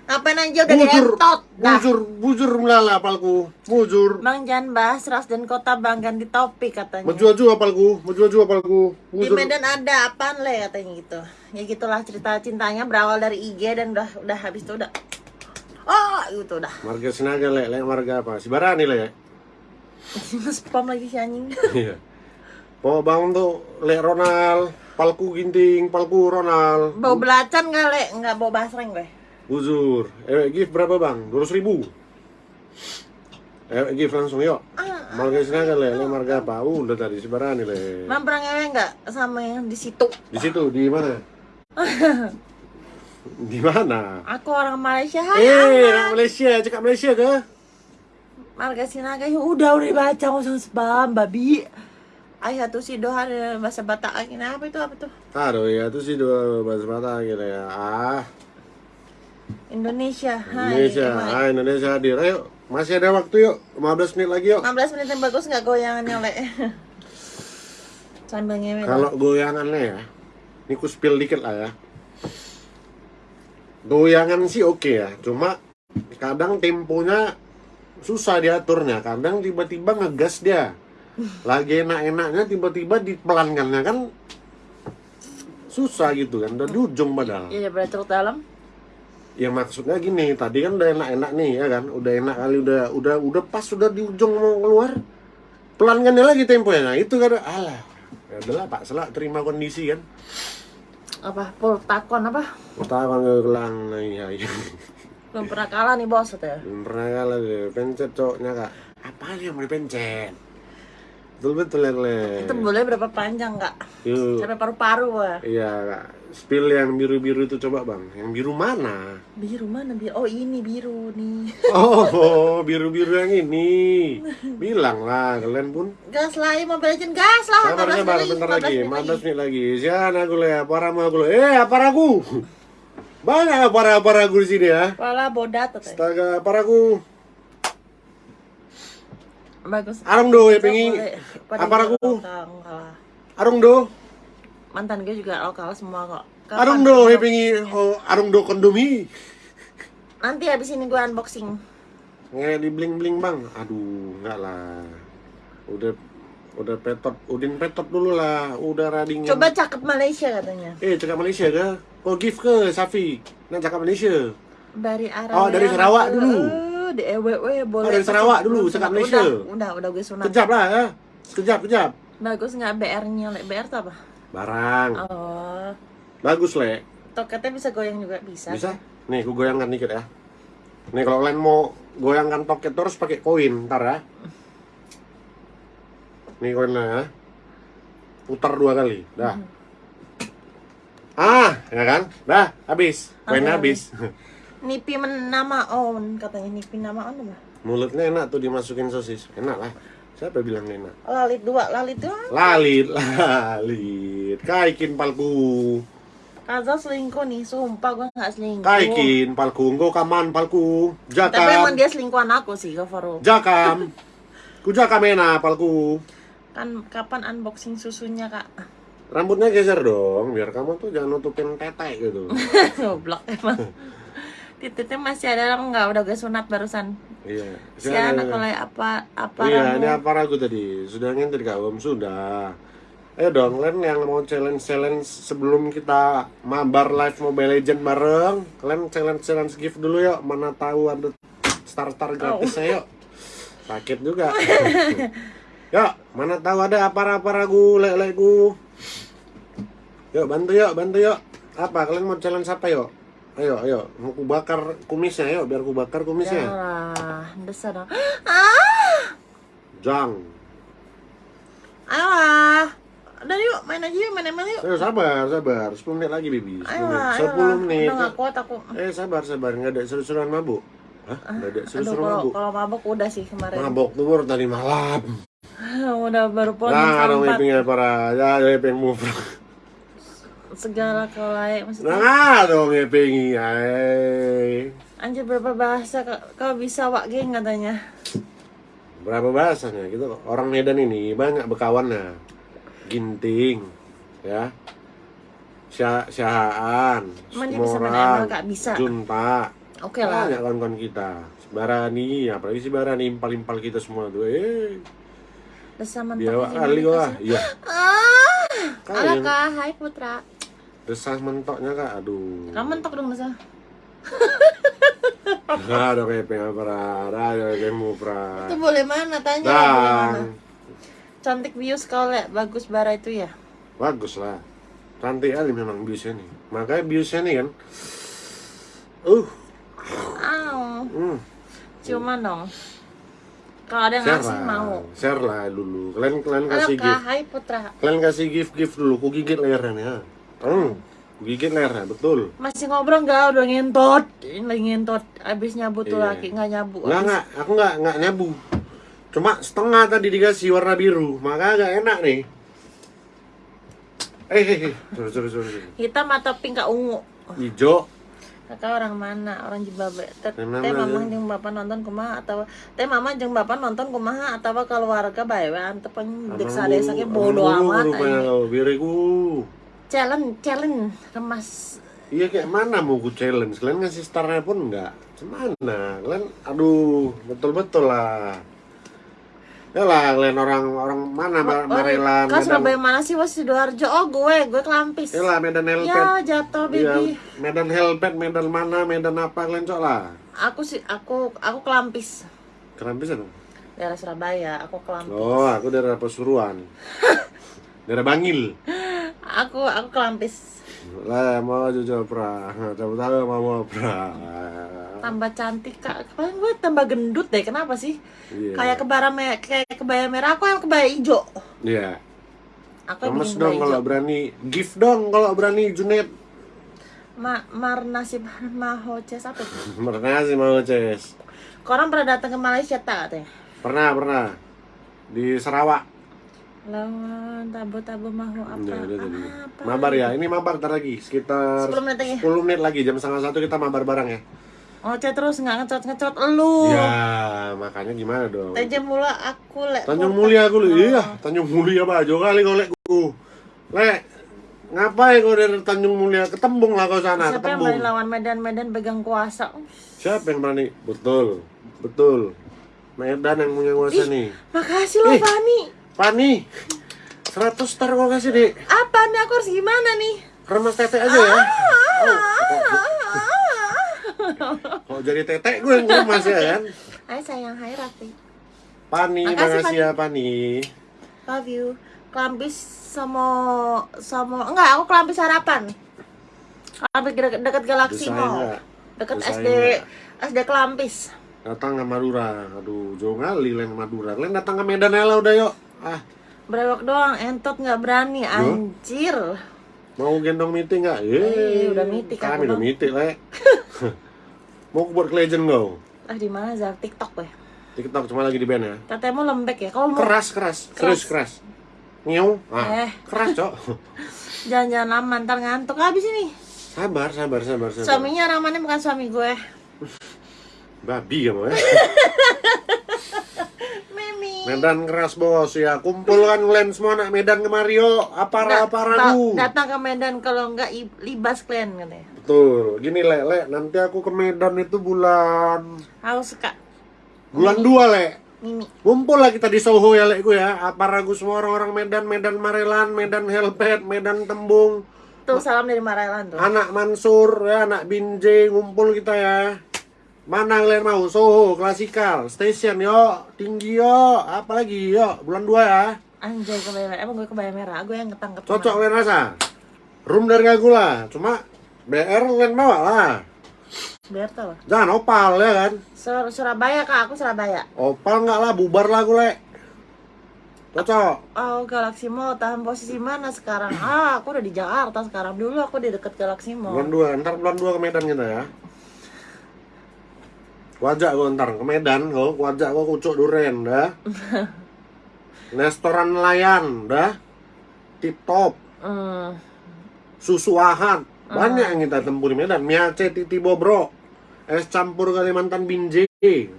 ngapain aja udah bujur, dientot. Nah, bujur, bujur melala palku, bujur. Bang jangan bahas ras dan kota bang ganti topik katanya. Menjual-jual palku, menjual-jual palku, Di bujur. Medan ada apaan le katanya gitu. Ya gitulah cerita cintanya berawal dari IG dan udah udah habis itu udah. Oh, gitu udah. Marga Sinaga le, le marga apa? Si Barani le. Spam lagi si anjing. Iya. Bawa bang tuh le Ronald, palku ginting, palku Ronald. Bau belacan nggak le? Nggak bau basreng gue. Buzur. Eh, gift berapa bang? 200 ribu. Eh, gift langsung yuk. Ah, Marga Sinaga le, le marga apa? Uh, udah tadi si Barani le. Bang pernah ngewe nggak sama yang di situ? Di situ, di mana? di mana? Aku orang Malaysia. Hai, Eh, orang Malaysia, cakap Malaysia ke? Marga Sinaga ya udah udah nggak usah spam babi. Ayah tuh si doa ada bahasa Batak ini apa itu apa tuh? Aduh ya, itu sih dua bahasa mata gitu ya. Ah, Indonesia. Hai. Indonesia, Hai. Indonesia hadir. Ayo, masih ada waktu yuk, 15 menit lagi yuk. 15 menit yang bagus nggak goyangannya le? Sambil ngewe. Kalau goyangannya ya, ini ku spill dikit lah ya. Goyangan sih oke ya, cuma kadang temponya susah diaturnya. Kadang tiba-tiba ngegas dia. Lagi enak-enaknya tiba-tiba dipelankannya kan susah gitu kan, udah di ujung padahal. Iya daripada cerut dalam. Ya maksudnya gini, tadi kan udah enak-enak nih ya kan, udah enak kali udah udah udah pas udah di ujung mau keluar, pelankannya lagi temponya. Nah, itu kan alah. Ya udahlah Pak Selak terima kondisi kan. Apa? Pul takon apa? Pertama ngegelang nah iya iya. Belum pernah kalah nih bos ya. Belum pernah kalah deh, pencet cowoknya kak. Apa yang mau dipencet? Betul betul ya Itu boleh berapa panjang kak? Yuk. Sampai paru-paru wah. Iya, spill yang biru-biru itu coba bang. Yang biru mana? Biru mana biru? Oh ini biru nih. Oh, biru-biru yang ini. Bilang lah, kalian pun. Gas lah, Mobile Legends gas lah. Sabar, 15 sabar, bentar 15 lagi. 15 menit lagi. Sian aku lah, apa aku lah. Eh, apa aku? Banyak apa apa aku di sini ya. Wala bodat. Astaga, apa aku? Bagus. Arung do, ya Bisa pengi. boleh. Pada Apa aku? Arung do. Mantan gue juga lokal semua kok. Kapan? Arung do, ya pengi. Oh, arung do kondomi. Nanti habis ini gue unboxing. Nggak di bling bling bang. Aduh, enggak lah. Udah udah petot, udin petot dulu lah. Udah rading. Coba cakep Malaysia katanya. Eh, cakap Malaysia ke? Oh, gift ke, Safi? Nah, cakap Malaysia. Dari arah Oh, dari Sarawak dulu. Eh, di EWW boleh. Oh, dari Sarawak dulu, sunat. Malaysia. Udah, udah, udah gue sunat. Kejap lah ya. Sekejap, kejap. Bagus nggak BR-nya? Le? BR tuh apa? Barang. Oh, Bagus, Le. toketnya bisa goyang juga bisa. Bisa? Nih, aku goyangkan dikit ya. Nih, kalau kalian mau goyangkan toket terus pakai koin, ntar ya. Nih koinnya ya. Putar dua kali. Dah. Ah, ya kan? Dah, habis. Koinnya Oke. habis. Nipi nama on katanya Nipi nama on apa? Mulutnya enak tuh dimasukin sosis. Enak lah. Siapa bilang enak? Lalit dua, lalit dua. Lalit, lalit. Kaikin palku. Kaza selingkuh nih, sumpah gue nggak selingkuh. Kaikin palku. Engkau kaman palku. Tapi emang Jakam. dia selingkuhan aku sih, Gavaru. Jakam. Ku jakam enak palku. Kan kapan unboxing susunya kak? Rambutnya geser dong, biar kamu tuh jangan nutupin tete gitu. Goblok emang. Titiknya masih ada apa enggak? Udah gue sunat barusan. iya. Si anak kalau apa apa Iya, ramu. ini apa ragu tadi? Sudah ngintip kak Om? Sudah. Ayo dong, kalian yang mau challenge-challenge sebelum kita mabar live Mobile Legend bareng, kalian challenge-challenge gift dulu yuk. Mana tahu ada star-star gratis yuk. Sakit juga. yuk, mana tahu ada apa-apa ragu, lek-lekku. Yuk, bantu yuk, bantu yuk. Apa, kalian mau challenge apa yuk? Ayo, ayo, mau ku bakar kumisnya yuk, biar ku bakar kumisnya. Yalah, desa dong. Ah! Jang. Ayolah. Udah yuk, main aja yuk, main main yuk. Ayo sabar, sabar. 10 menit lagi, Bibi. 10 menit. Ayolah, 10 ayolah. menit. Udah gak kuat aku. Eh, sabar, sabar. Nggak ada seru-seruan mabuk. Hah? Nggak ada seru-seruan kalau mabuk. kalau mabok udah sih kemarin. Mabok tuh baru tadi malam. udah baru pulang Nah, jam dong 4. ipingnya para. Ya, ya iping move. Segala layak maksudnya. Nah, dong iping. Ay. Anjir berapa bahasa kau, bisa wak geng katanya. Berapa bahasanya gitu. Orang Medan ini banyak bekawannya. Ginting, ya. Sya Syahaan, bisa. Junta, Oke lah. Banyak kawan-kawan kita. Barani, apalagi si Barani impal-impal kita semua tuh. Eh, Udah sama dia mentok wak ini, kali wah. Iya. Ah, Kalian. ala kak, hai putra. Desas mentoknya kak, aduh. Kamu mentok dong? Nggak ada kayak pengen pra, ada kayak mau pra. Itu boleh mana? Tanya boleh mana? Cantik bius kau lihat, bagus bara itu ya. bagus lah. Cantik kali memang biusnya nih. Makanya biusnya nih kan. Uh, Aw, hmm. ciuman dong. Kalau ada yang ngasih mau. share lah dulu. Kalian kalian kasih kak, gift. hai putra. Kalian kasih gift gift dulu. Ku gigit lehernya ya. Hmm, gigit lehernya betul. Masih ngobrol nggak? Udah ngentot. Ini lagi ngentot. Abis nyabu tuh Iya. laki nggak nyabu. Enggak Abis- enggak, aku enggak enggak nyabu. Cuma setengah tadi dikasih warna biru, maka agak enak nih. Eh, eh, eh, sorry, sorry, sorry. Hitam atau pink kak ungu? Hijau, Kakak orang mana? Orang Jibabe. Teh ya? jeung bapak nonton kumaha atau teh mama jeung bapak nonton kumaha atau keluarga bae we antep dek sadesa ge bodo amat biriku. Challenge, challenge remas. Iya kayak mana mau ku challenge? Kalian ngasih starnya pun enggak. Cemana? Kalian, aduh, betul-betul lah. Ya lah, kalian orang-orang mana Mar- Marelan, Kau Surabaya mana sih? Wah Sidoarjo. Oh gue, gue kelampis. ya lah Medan Helpet. Ya jatuh Iya, baby. Medan Helpet, Medan mana, Medan apa kalian cok lah. Aku sih, aku aku kelampis. Kerampis apa? Daerah Surabaya, aku kelampis. Oh, aku daerah Pasuruan. daerah Bangil. Aku aku kelampis. Lah, mau jujur pra. Tahu tahu mau mau pra. tambah cantik kak kemarin gue tambah gendut deh kenapa sih Iya. kayak kebara me kayak kebaya merah aku yang kebaya hijau Iya. aku yang Lemes dong kalau berani. Gift dong kalau berani Junet. Ma mar nasib maho ces apa tuh Pernah sih mau Ces. Korang pernah datang ke Malaysia tak katanya? Pernah, pernah. Di Sarawak. Lawan tabu-tabu mahu apa? Ya, udah tadi. apa? Mabar ya. Ini mabar ntar lagi. Sekitar 10 menit lagi. 10 menit lagi. Jam setengah satu kita mabar bareng ya. Oce terus nggak ngecot-ngecot lu. Ya, makanya gimana dong? Tanjung mula aku lek. Tanjung. Mulia aku lu. Oh. Iya, Tanjung Mulia Pak. Jo kali golek ku. Lek, ngapain kau dari Tanjung Mulia ketembung lah kau sana, Siapa yang ketembung. berani lawan Medan-Medan pegang kuasa? Siapa yang berani? Betul. Betul. Medan yang punya kuasa nih. Makasih loh. Fani. Pani. 100 star kau kasih, Dek. Apa nih aku harus gimana nih? Remas tete aja ya. Oh, kok, kok jadi tetek gue yang remas ya kan? Hai sayang, hai Raffi. Pani, Makasih, makasih ya Pani. Love you. Kelampis sama sama enggak, aku kelampis harapan. Kelampis dekat, dekat Galaxy Desain Mall. Dekat SD? SD Kelampis. Datang ke Madura. Aduh, jauh kali lain Madura. Lain datang ke Medan lah udah yuk. Ah, Brewok doang, entot nggak berani, anjir. mau gendong meeting nggak? Eh, udah meeting aku Kami udah meeting, Le. mau buat legend kau? Ah di mana Zar? TikTok gue. TikTok cuma lagi di band ya. Mau lembek ya. Kalau mau Keras, keras. Serius keras. Ngew. Ah, Eh. keras, Cok. jalan-jalan lama ntar ngantuk habis ini. Sabar, sabar, sabar, sabar. Suaminya Ramane bukan suami gue. Babi kamu ya. Medan keras bos ya. Kumpulkan kalian semua anak Medan ke Mario. Apa apa ragu. datang ke Medan kalau enggak libas kalian katanya. Betul. Gini le, le, nanti aku ke Medan itu bulan Haus kak bulan dua le. Mimi. Ngumpul lah kita di Soho ya lekku ya. Apa ragu semua orang-orang Medan, Medan Marelan, Medan Helpet, Medan Tembung, Tuh salam dari Marelan tuh. anak Mansur ya, anak Binjai ngumpul kita ya. Mana kalian mau? Soho, klasikal, station yo, tinggi yo, apalagi yo, bulan dua ya. Anjay kebaya merah. Emang gue kebaya merah. Gue yang ketangkep. Cocok kalian rasa. Room dari aku lah, cuma BR kalian bawa lah. Biar tau. Jangan opal ya kan. Sur- Surabaya kak. Aku Surabaya. Opal nggak lah, bubar lah le. Cocok. Oh Galaxy Mall tahan posisi mana sekarang? Ah aku udah di Jakarta sekarang. Dulu aku di deket Galaxy Bulan Mall. 2, ntar bulan 2 ke Medan kita ya. Wajak gua ntar ke Medan, kok wajak gua kucuk duren dah. Restoran nelayan dah. Tip top, Hmm. susu ahad. Banyak yang kita tempuh di Medan. Miace titi bobro. Es campur Kalimantan binje.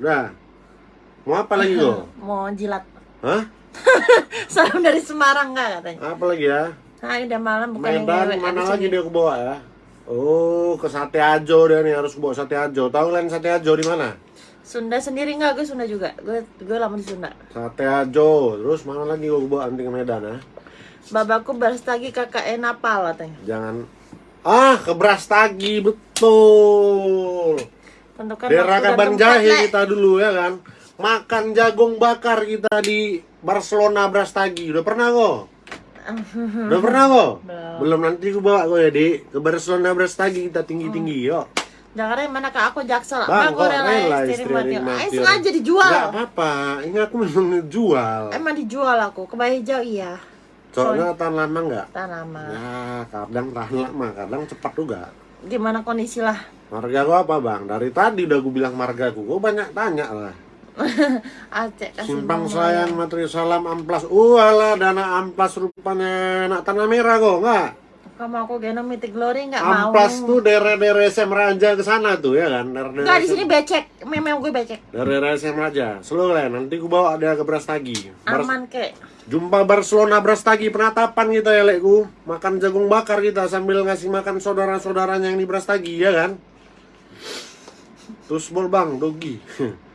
Udah. Mau apa lagi lo? Mau jilat. Hah? Salam dari Semarang nggak katanya? Apa lagi ya? Nah udah malam bukan yang Medan ngewek mana lagi dia aku bawa ya? Oh, ke Sate Ajo dia nih harus bawa Sate Ajo. Tahu kalian Sate Ajo di mana? Sunda sendiri nggak? Gue Sunda juga. Gue gue lama di Sunda. Sate Ajo. Terus mana lagi gue bawa nanti ke Medan ya? Babaku berstagi kakak enapal katanya. Jangan ah ke Brastagi betul. Tentukan Daerah Kaban Jahe kita dulu ya kan. Makan jagung bakar kita di Barcelona Brastagi. Udah pernah kok? Udah pernah kok? Belum. Belum nanti gue bawa kok ya di ke Barcelona Brastagi kita tinggi-tinggi yuk. Jakarta yang mana kak? Aku jaksel. Bang, gue kok rela rela istri mati. yang Eh sengaja dijual. Gak apa-apa, ini aku memang ngejual. Emang dijual aku. Kebaya hijau iya. Soalnya tahan lama nggak? Tanaman. Ya, kadang tahan lama, kadang cepat juga. Gimana kondisi lah? Marga gua apa bang? Dari tadi udah gue bilang marga gua, gua banyak tanya lah. Simpang bang Selayan, Materi Salam, Amplas. Walah, dana Amplas rupanya anak tanah merah kok, nggak? Kamu aku gendong Mythic Glory nggak mau? Amplas tuh daerah-daerah SM Raja ke sana tuh ya kan? Daerah-daerah Nggak di sini becek. Memang gue becek. Daerah-daerah SM Raja. Slow lah, nanti gua bawa dia ke Brastagi. Bar- Aman kek. Jumpa Barcelona Brastagi penatapan kita ya lekku Makan jagung bakar kita sambil ngasih makan saudara-saudaranya yang di Brastagi ya kan Terus bol bang, dogi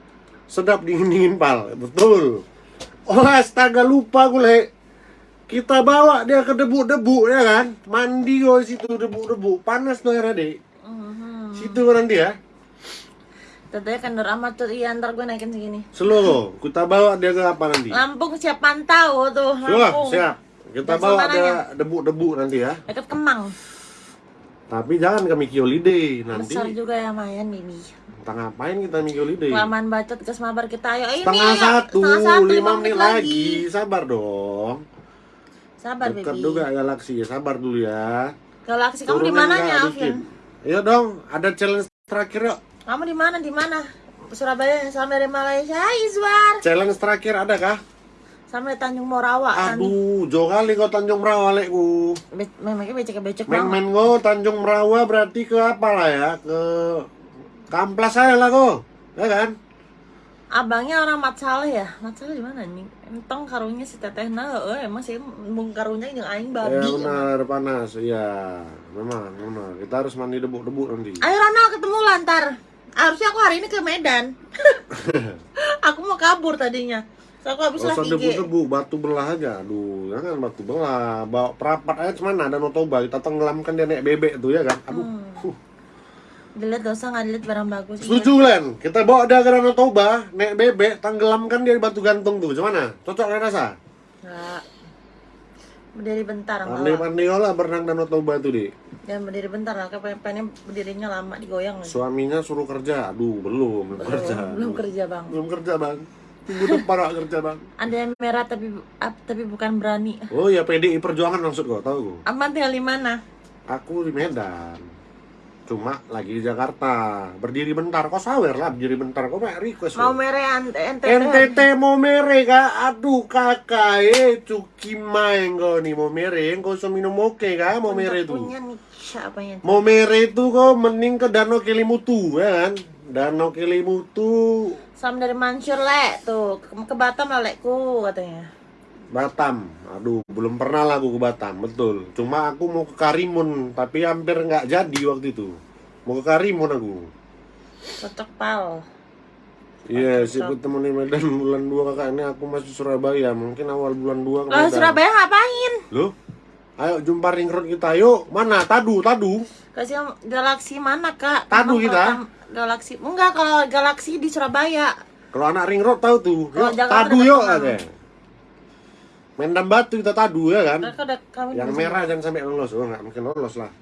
Sedap dingin-dingin pal, betul Oh astaga lupa gue Kita bawa dia ke debu-debu ya kan Mandi gue situ debu-debu Panas tuh ya dek Mhm. Situ nanti ya Tentunya kendor amat tuh. Iya ntar gue naikin segini. Seluruh, kita bawa dia ke apa nanti? Lampung siap pantau tuh. Lampung. siap Kita Dan bawa dia debu-debu nanti ya Dekat Kemang. Tapi jangan ke Miki Holiday nanti. Besar juga ya Mayan ini. Entah ngapain kita Miki Holiday. Kelamaan bacot ke semabar kita ayo ini. Setengah satu, Setengah satu, lima menit lagi. Sabar dong. Sabar Dekat baby. juga Galaxy, sabar dulu ya. Galaksi kamu di mananya Alvin? Ayo dong, ada challenge terakhir yuk. Kamu di mana? Di mana? Surabaya sama dari Malaysia. Izwar. Challenge terakhir ada kah? Sampai Tanjung Morawa. Aduh, jauh kali kau Tanjung Merawa lekku. Memangnya becek-becek banget. Main-main kau Tanjung Merawa berarti ke apa lah ya? Ke Kamplas saya lah kau. Ya kan? Abangnya orang Mat Saleh ya? Mat Saleh di mana nih? Entong karunya si Teteh na, eh emang sih mung karunya yang aing Ya babi. benar panas, iya. Memang, benar. Kita harus mandi debu-debu nanti. Ayo Ronald ketemu lantar. Harusnya aku hari ini ke Medan. aku mau kabur tadinya. So, aku habis IG. debu-debu, batu belah aja. Aduh, jangan batu belah. Bawa perapat aja cemana, Danau Toba. Kita tenggelamkan dia naik bebek tuh ya kan. Aduh. Hmm. Huh. Dilihat dosa nggak dilihat barang bagus. Setuju Len, kita bawa dia ke Danau Toba, naik bebek, tenggelamkan dia di batu gantung tuh. Gimana? Cocok gak rasa? Nggak. Berdiri bentar enggak lah. Mandi-mandi lah berenang Danau Toba tuh, Di. Jangan berdiri bentar lah, kayak pengen berdirinya lama digoyang lagi. Suaminya suruh kerja. Aduh, belum, belum kerja. Belum kerja bang. Belum kerja, Bang. Minggu depan gak kerja, Bang. Ada yang merah tapi ap- tapi bukan berani. Oh ya PDI Perjuangan maksud kau, tahu kau? Aman tinggal di mana? Aku di Medan. Cuma lagi di Jakarta. Berdiri bentar, kau sawer lah berdiri bentar. Kau mau request Mau ant- NTT. NTT mau mere kak, aduh kakak eh cuki main kau nih mau mere, kau so minum oke kak mau mere tuh. Punya nih siapa yang Mau mere itu kau mending ke Danau Kelimutu ya kan? Danau Kelimutu Sam dari Mansur le tuh ke, ke Batam lah lekku katanya. Batam. Aduh belum pernah lah aku ke Batam betul. Cuma aku mau ke Karimun tapi hampir nggak jadi waktu itu. Mau ke Karimun aku. Cocok pal. Iya, sih ketemu di Medan bulan 2 kakak ini aku masih Surabaya. Mungkin awal bulan 2 ke. Surabaya ngapain? Loh? Ayo jumpa ring road kita yuk. Mana? Tadu, tadu. Kasih galaksi mana kak? Tadu kita. Galaksi enggak kalau galaksi di Surabaya. Kalau anak ring road tahu tuh. Yuk, tadu yuk katanya. Mendam batu kita tadu ya kan? Yang merah jangan sampai lolos. Oh, nggak mungkin lolos lah.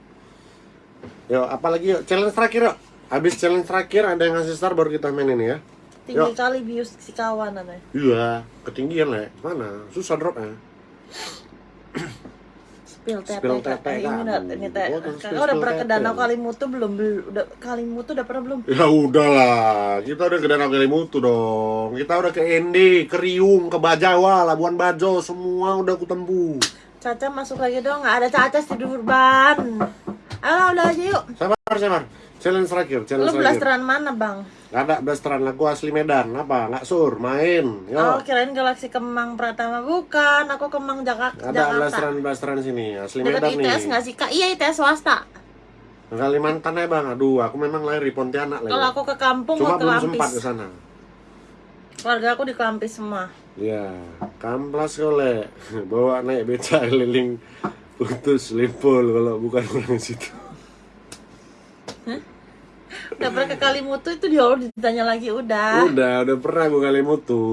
Yuk, apalagi yuk. Challenge terakhir yuk. Habis challenge terakhir ada yang ngasih star baru kita main ini ya. tinggi Yuk. kali bius si kawan katanya. Iya, ketinggian lah. Mana? Susah dropnya. Spill tete. Spill Kak. tete, Eh, Kak. Ini udah ini teh. Oh, Kakak udah pernah ke. Danau Kalimutu belum? Udah Kalimutu udah pernah belum? Ya udahlah, kita udah ke Danau Kelimutu dong. Kita udah ke Endi, ke Riung, ke Bajawa, Labuan Bajo, semua udah aku tempuh. Caca masuk lagi dong. Nggak ada Caca di Durban. Ayo udah aja yuk. Sabar, sabar. Challenge terakhir, Lu challenge terakhir. blasteran mana bang? Gak ada blasteran, aku asli Medan. Apa? Nggak sur, main. Oh Yuk. kirain Galaksi Kemang Pratama bukan. Aku Kemang Jakarta. Ada Jakarta. blasteran blasteran sini, asli Dekat Medan ITS nih. nggak sih kak? Iya ITS swasta. Kalimantan ya bang, aduh, aku memang lahir di Pontianak Kalau aku ke kampung Cuma ke belum sempat ke sana. Keluarga aku di Kelampis semua. Iya, kamplas oleh bawa naik beca keliling putus limpul kalau bukan orang situ. Udah pernah ke Kalimutu itu dia ditanya lagi udah. Udah, udah pernah gue kali mutu.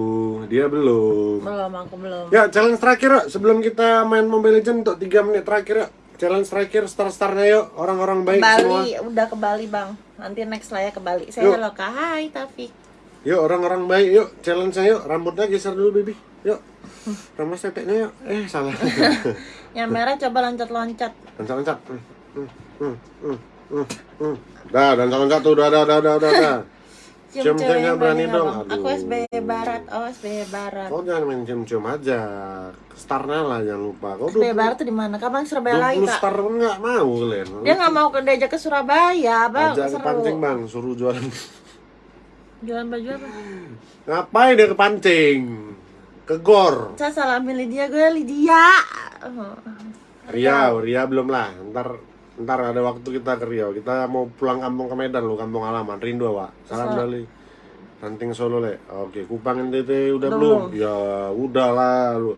Dia belum. Belum aku belum. Ya, challenge terakhir yuk. Sebelum kita main Mobile Legends untuk 3 menit terakhir yuk. Challenge terakhir star-starnya yuk. Orang-orang baik semua. Bali, udah ke Bali bang. Nanti next lah ya ke Bali. Saya halo kak. Hai Taufik. Yuk, orang-orang baik yuk. Challenge-nya yuk. Rambutnya geser dulu, baby. Yuk. Rambut teteknya yuk. Eh, salah. Yang merah coba loncat-loncat. Loncat-loncat. Hmm, hmm, hmm, hmm. Dah, loncat-loncat tuh. Dah, dah, dah, dah, dah. dah. Cium Cium yang berani nggak, dong. Bang? Aku Aduh. SBY Barat. Oh SBY Barat. Kau jangan main cium-cium aja. Starnya lah, jangan lupa. Kau SBY Barat tuh di mana? Kapan Surabaya lagi 20 kak? star pun nggak mau kalian. Dia nggak mau ke diajak ke Surabaya, bang. Ajak ke pancing bang, suruh jualan. Jualan baju apa? Ngapain dia ke pancing? Ke gor. Saya salamin Lydia, gue Lydia. Oh. Riau, Riau belum lah. Ntar ntar ada waktu kita ke Riau. Kita mau pulang kampung ke Medan lo, kampung halaman. Rindu Wak. Salam Sa- dari Ranting Solo le. Oke, Kupang NTT udah Belum. belum? Ya udah lah lu.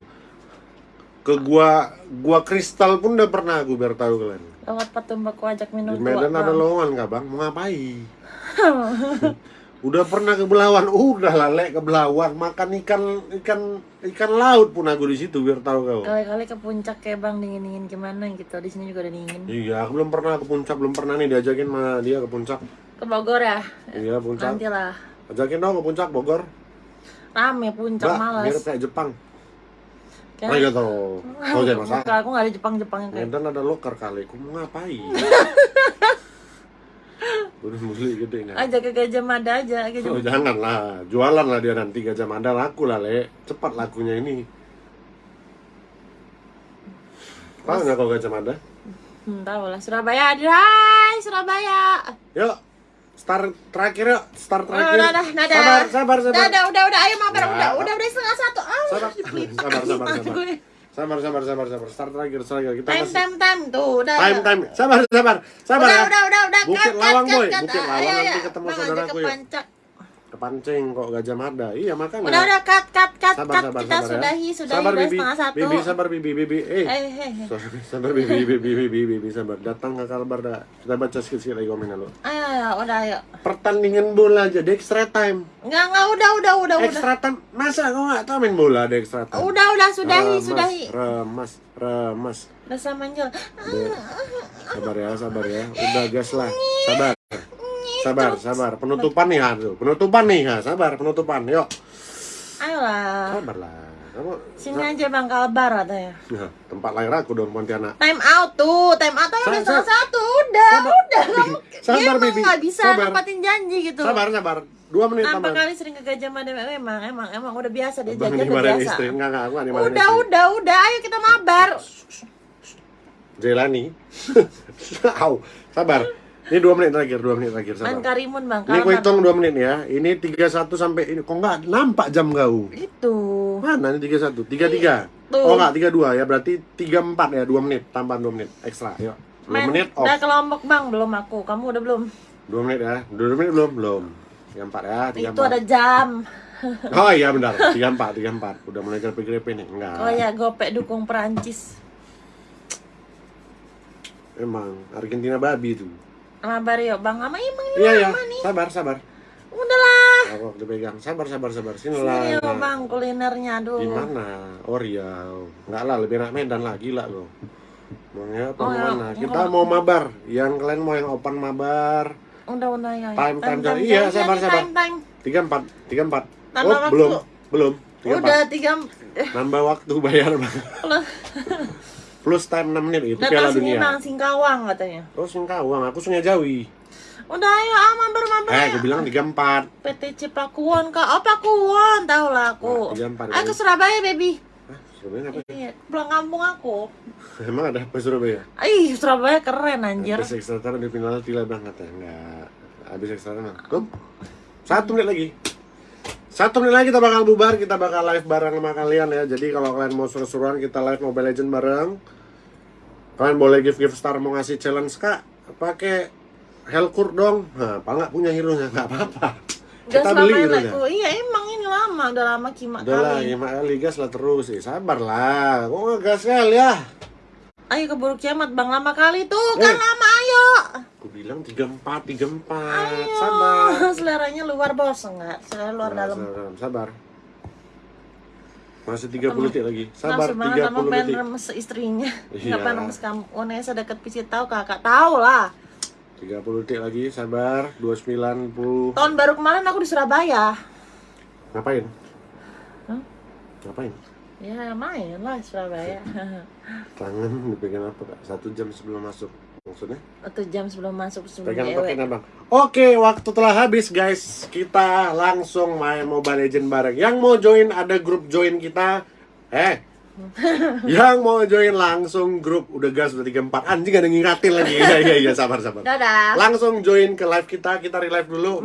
Ke gua gua kristal pun udah pernah aku biar tahu kalian. Lewat Patumbaku ajak minum Di Medan tua, ada lowongan nggak bang? Mau ngapain? Udah pernah ke Belawan, udah lah lek ke Belawan makan ikan ikan ikan laut pun aku di situ biar tahu kau. Kali-kali ke puncak kayak bang dingin-dingin gimana gitu. Di sini juga udah dingin. Iya, aku belum pernah ke puncak, belum pernah nih diajakin sama dia ke puncak. Ke Bogor ya? Iya, puncak. Nanti lah. Ajakin dong ke puncak Bogor. Rame puncak Mbak, malas. mirip kayak Jepang. Oh iya tuh. Oh jangan masalah. Aku gak ada Jepang-Jepangnya kayak. Medan ada loker kali, aku mau ngapain? Udah beli gede nggak? Aja ke Gajah Mada aja, Gajah Oh jangan lah, jualan lah dia nanti gajah mada laku lah le, cepat lakunya ini. Tahu nggak kau gajah mada? Hmm, tahu lah Surabaya. Hai Surabaya. Yuk, start terakhir yuk, start Oh, terakhir. udah, udah, udah, Sabar, sabar, sabar. udah, udah, udah, ayo mampir, Ya. udah, udah, udah setengah satu. Ah, Sabar, sabar, sabar, Gimana sabar. Sabar, sabar, sabar, sabar. Start terakhir, start terakhir. Kita Time, time, time, tuh, udah. time, time. Sabar, sabar, sabar Udah, ya. udah, udah, udah. Bukit cut, Lawang, cut, boy. cut. Bukit Ah, Lawang iya, nanti iya. ketemu saudaraku, yuk. Pancak. Kepancing kok gajah mada. Iya makanya. Udah, udah, cut, cut, cut, Sabar, cut. sabar, Kita sabar ya. sudahi, sudahi, Sabar, Bibi. setengah satu. Bibi, sabar, Bibi, Bibi. Eh, Eh, eh, eh. sabar, sabar, Bibi, Bibi, Bibi, Bibi, Bibi, sabar. Datang ke Kalbar dah. Kita baca sedikit lagi komennya lo. Ayo, ayo, udah, ayo. Pertandingan bola aja, di extra time. Enggak, enggak, udah, udah, udah, udah. Extra time, masa kau nggak tahu main bola di extra time? Udah, udah, sudahi, Remas, sudahi. Remas, remas. Anjel. Dek, sabar ya, sabar ya. Udah gas lah. Sabar. Sabar, sabar. Penutupan nih ha tuh. Penutupan nih ha. Sabar, penutupan. Yuk. Ayolah. Sabar lah. Kamu Sini aja Bang Kalbar katanya. Nah, tempat lahir aku dong Pontianak. Time out tuh, time out tuh udah Sa- setengah sa- satu, udah, Sabar. udah. Kamu, Sabar, Bibi. nggak bisa Sabar. nempatin janji gitu. Sabar, sabar. Dua menit Apa kali sering ke Gajah Mada emang, emang, emang udah biasa dia jajan udah biasa. istri. Enggak, enggak. Aku Udah, istri. udah, udah, ayo kita mabar. Jelani. Au. Sabar. Ini dua menit terakhir, dua menit terakhir. Sabar. Karimun Bang, Ini aku hitung dua menit ya. Ini 31 sampai ini. Kok nggak nampak jam kau? Itu. Mana ini 31? 33? Tuh. Oh enggak, 32 ya. Berarti 34 ya, 2 menit. Tambahan 2 menit ekstra. Yuk. 2 Main, menit off. udah ke Lombok Bang, belum aku. Kamu udah belum? 2 menit ya. 2 menit belum? Belum. 34 ya, 34. Itu ada jam. Oh iya benar. 34, 34. Udah mulai grepe-grepe nih. Enggak. Oh ya, gopek dukung Perancis. Emang Argentina babi itu. Mabar yuk Bang, sama emang ini Iya ya. lama nih. Sabar, sabar. Udahlah. Aku dipegang. Sabar, sabar, sabar. Sini Sini lah. yuk Bang, kulinernya aduh. Di mana? Oh Riau. Enggak lah, lebih enak Medan lah, gila lo. Maunya apa Oh, ya. mana? Kita mau mabar. Yang kalian mau yang open mabar. Udah, udah ya. Time, time, time. Iya, sabar, sabar. Time. 34, 34. Tambah oh, waktu. belum. Belum. 34. Udah tiga. Nambah waktu bayar Bang. Plus time 6 menit itu Piala Dunia. Bang, Singkawang katanya. Oh, Singkawang, aku Sungai Jawi. Udah ayo ah mabar mabar. Eh, aku bilang 34. PTC Pakuwon kak. Oh Pakuwon, tahu lah aku. Nah, tiga empat, Ayo ke. Surabaya baby. Hah, Surabaya apa? Iya, pulang kampung aku. Emang ada apa Surabaya? Ih, Surabaya keren anjir. Habis extra time di final tidak banget ya? Enggak. Habis extra time. Kom. Satu menit lagi. Satu menit lagi kita bakal bubar, kita bakal live bareng sama kalian ya. Jadi kalau kalian mau seru-seruan, kita live Mobile Legend bareng. Kalian boleh give give star mau ngasih challenge kak, pakai Helkur dong. Nah, apa nggak punya hero nya? Nggak apa-apa. Gas Kita beli hero aku. Iya emang ini lama, udah lama kimak Udah lah, kali. lima kali gas lah terus sih. Sabar lah, kok nggak gas kali ya? Ayo keburu kiamat bang lama kali tuh kan Eh. lama ayo. Aku bilang 34, 34. Ayo. Sabar. Seleranya luar bos enggak? Selera luar Nah, dalam. sabar, Sabar. Masih 30 detik lagi. Sabar banget sama 30 pengen detik. remes istrinya. Iya. Ngapain remes kamu? Onesa deket pisi tahu kakak tahu lah. 30 detik lagi, sabar. 290. Tahun baru kemarin aku di Surabaya. Ngapain? Hah? Ngapain? Ya main lah Surabaya. Tangan dipegang apa kak? Satu jam sebelum masuk. Maksudnya? Atau jam sebelum masuk sebelum Pegang pakai bang. Oke, waktu telah habis guys. Kita langsung main Mobile Legend bareng. Yang mau join ada grup join kita. Eh, yang mau join langsung grup udah gas udah 34 anjing ada ngingatin lagi iya iya iya sabar sabar Dadah. langsung join ke live kita kita relive dulu.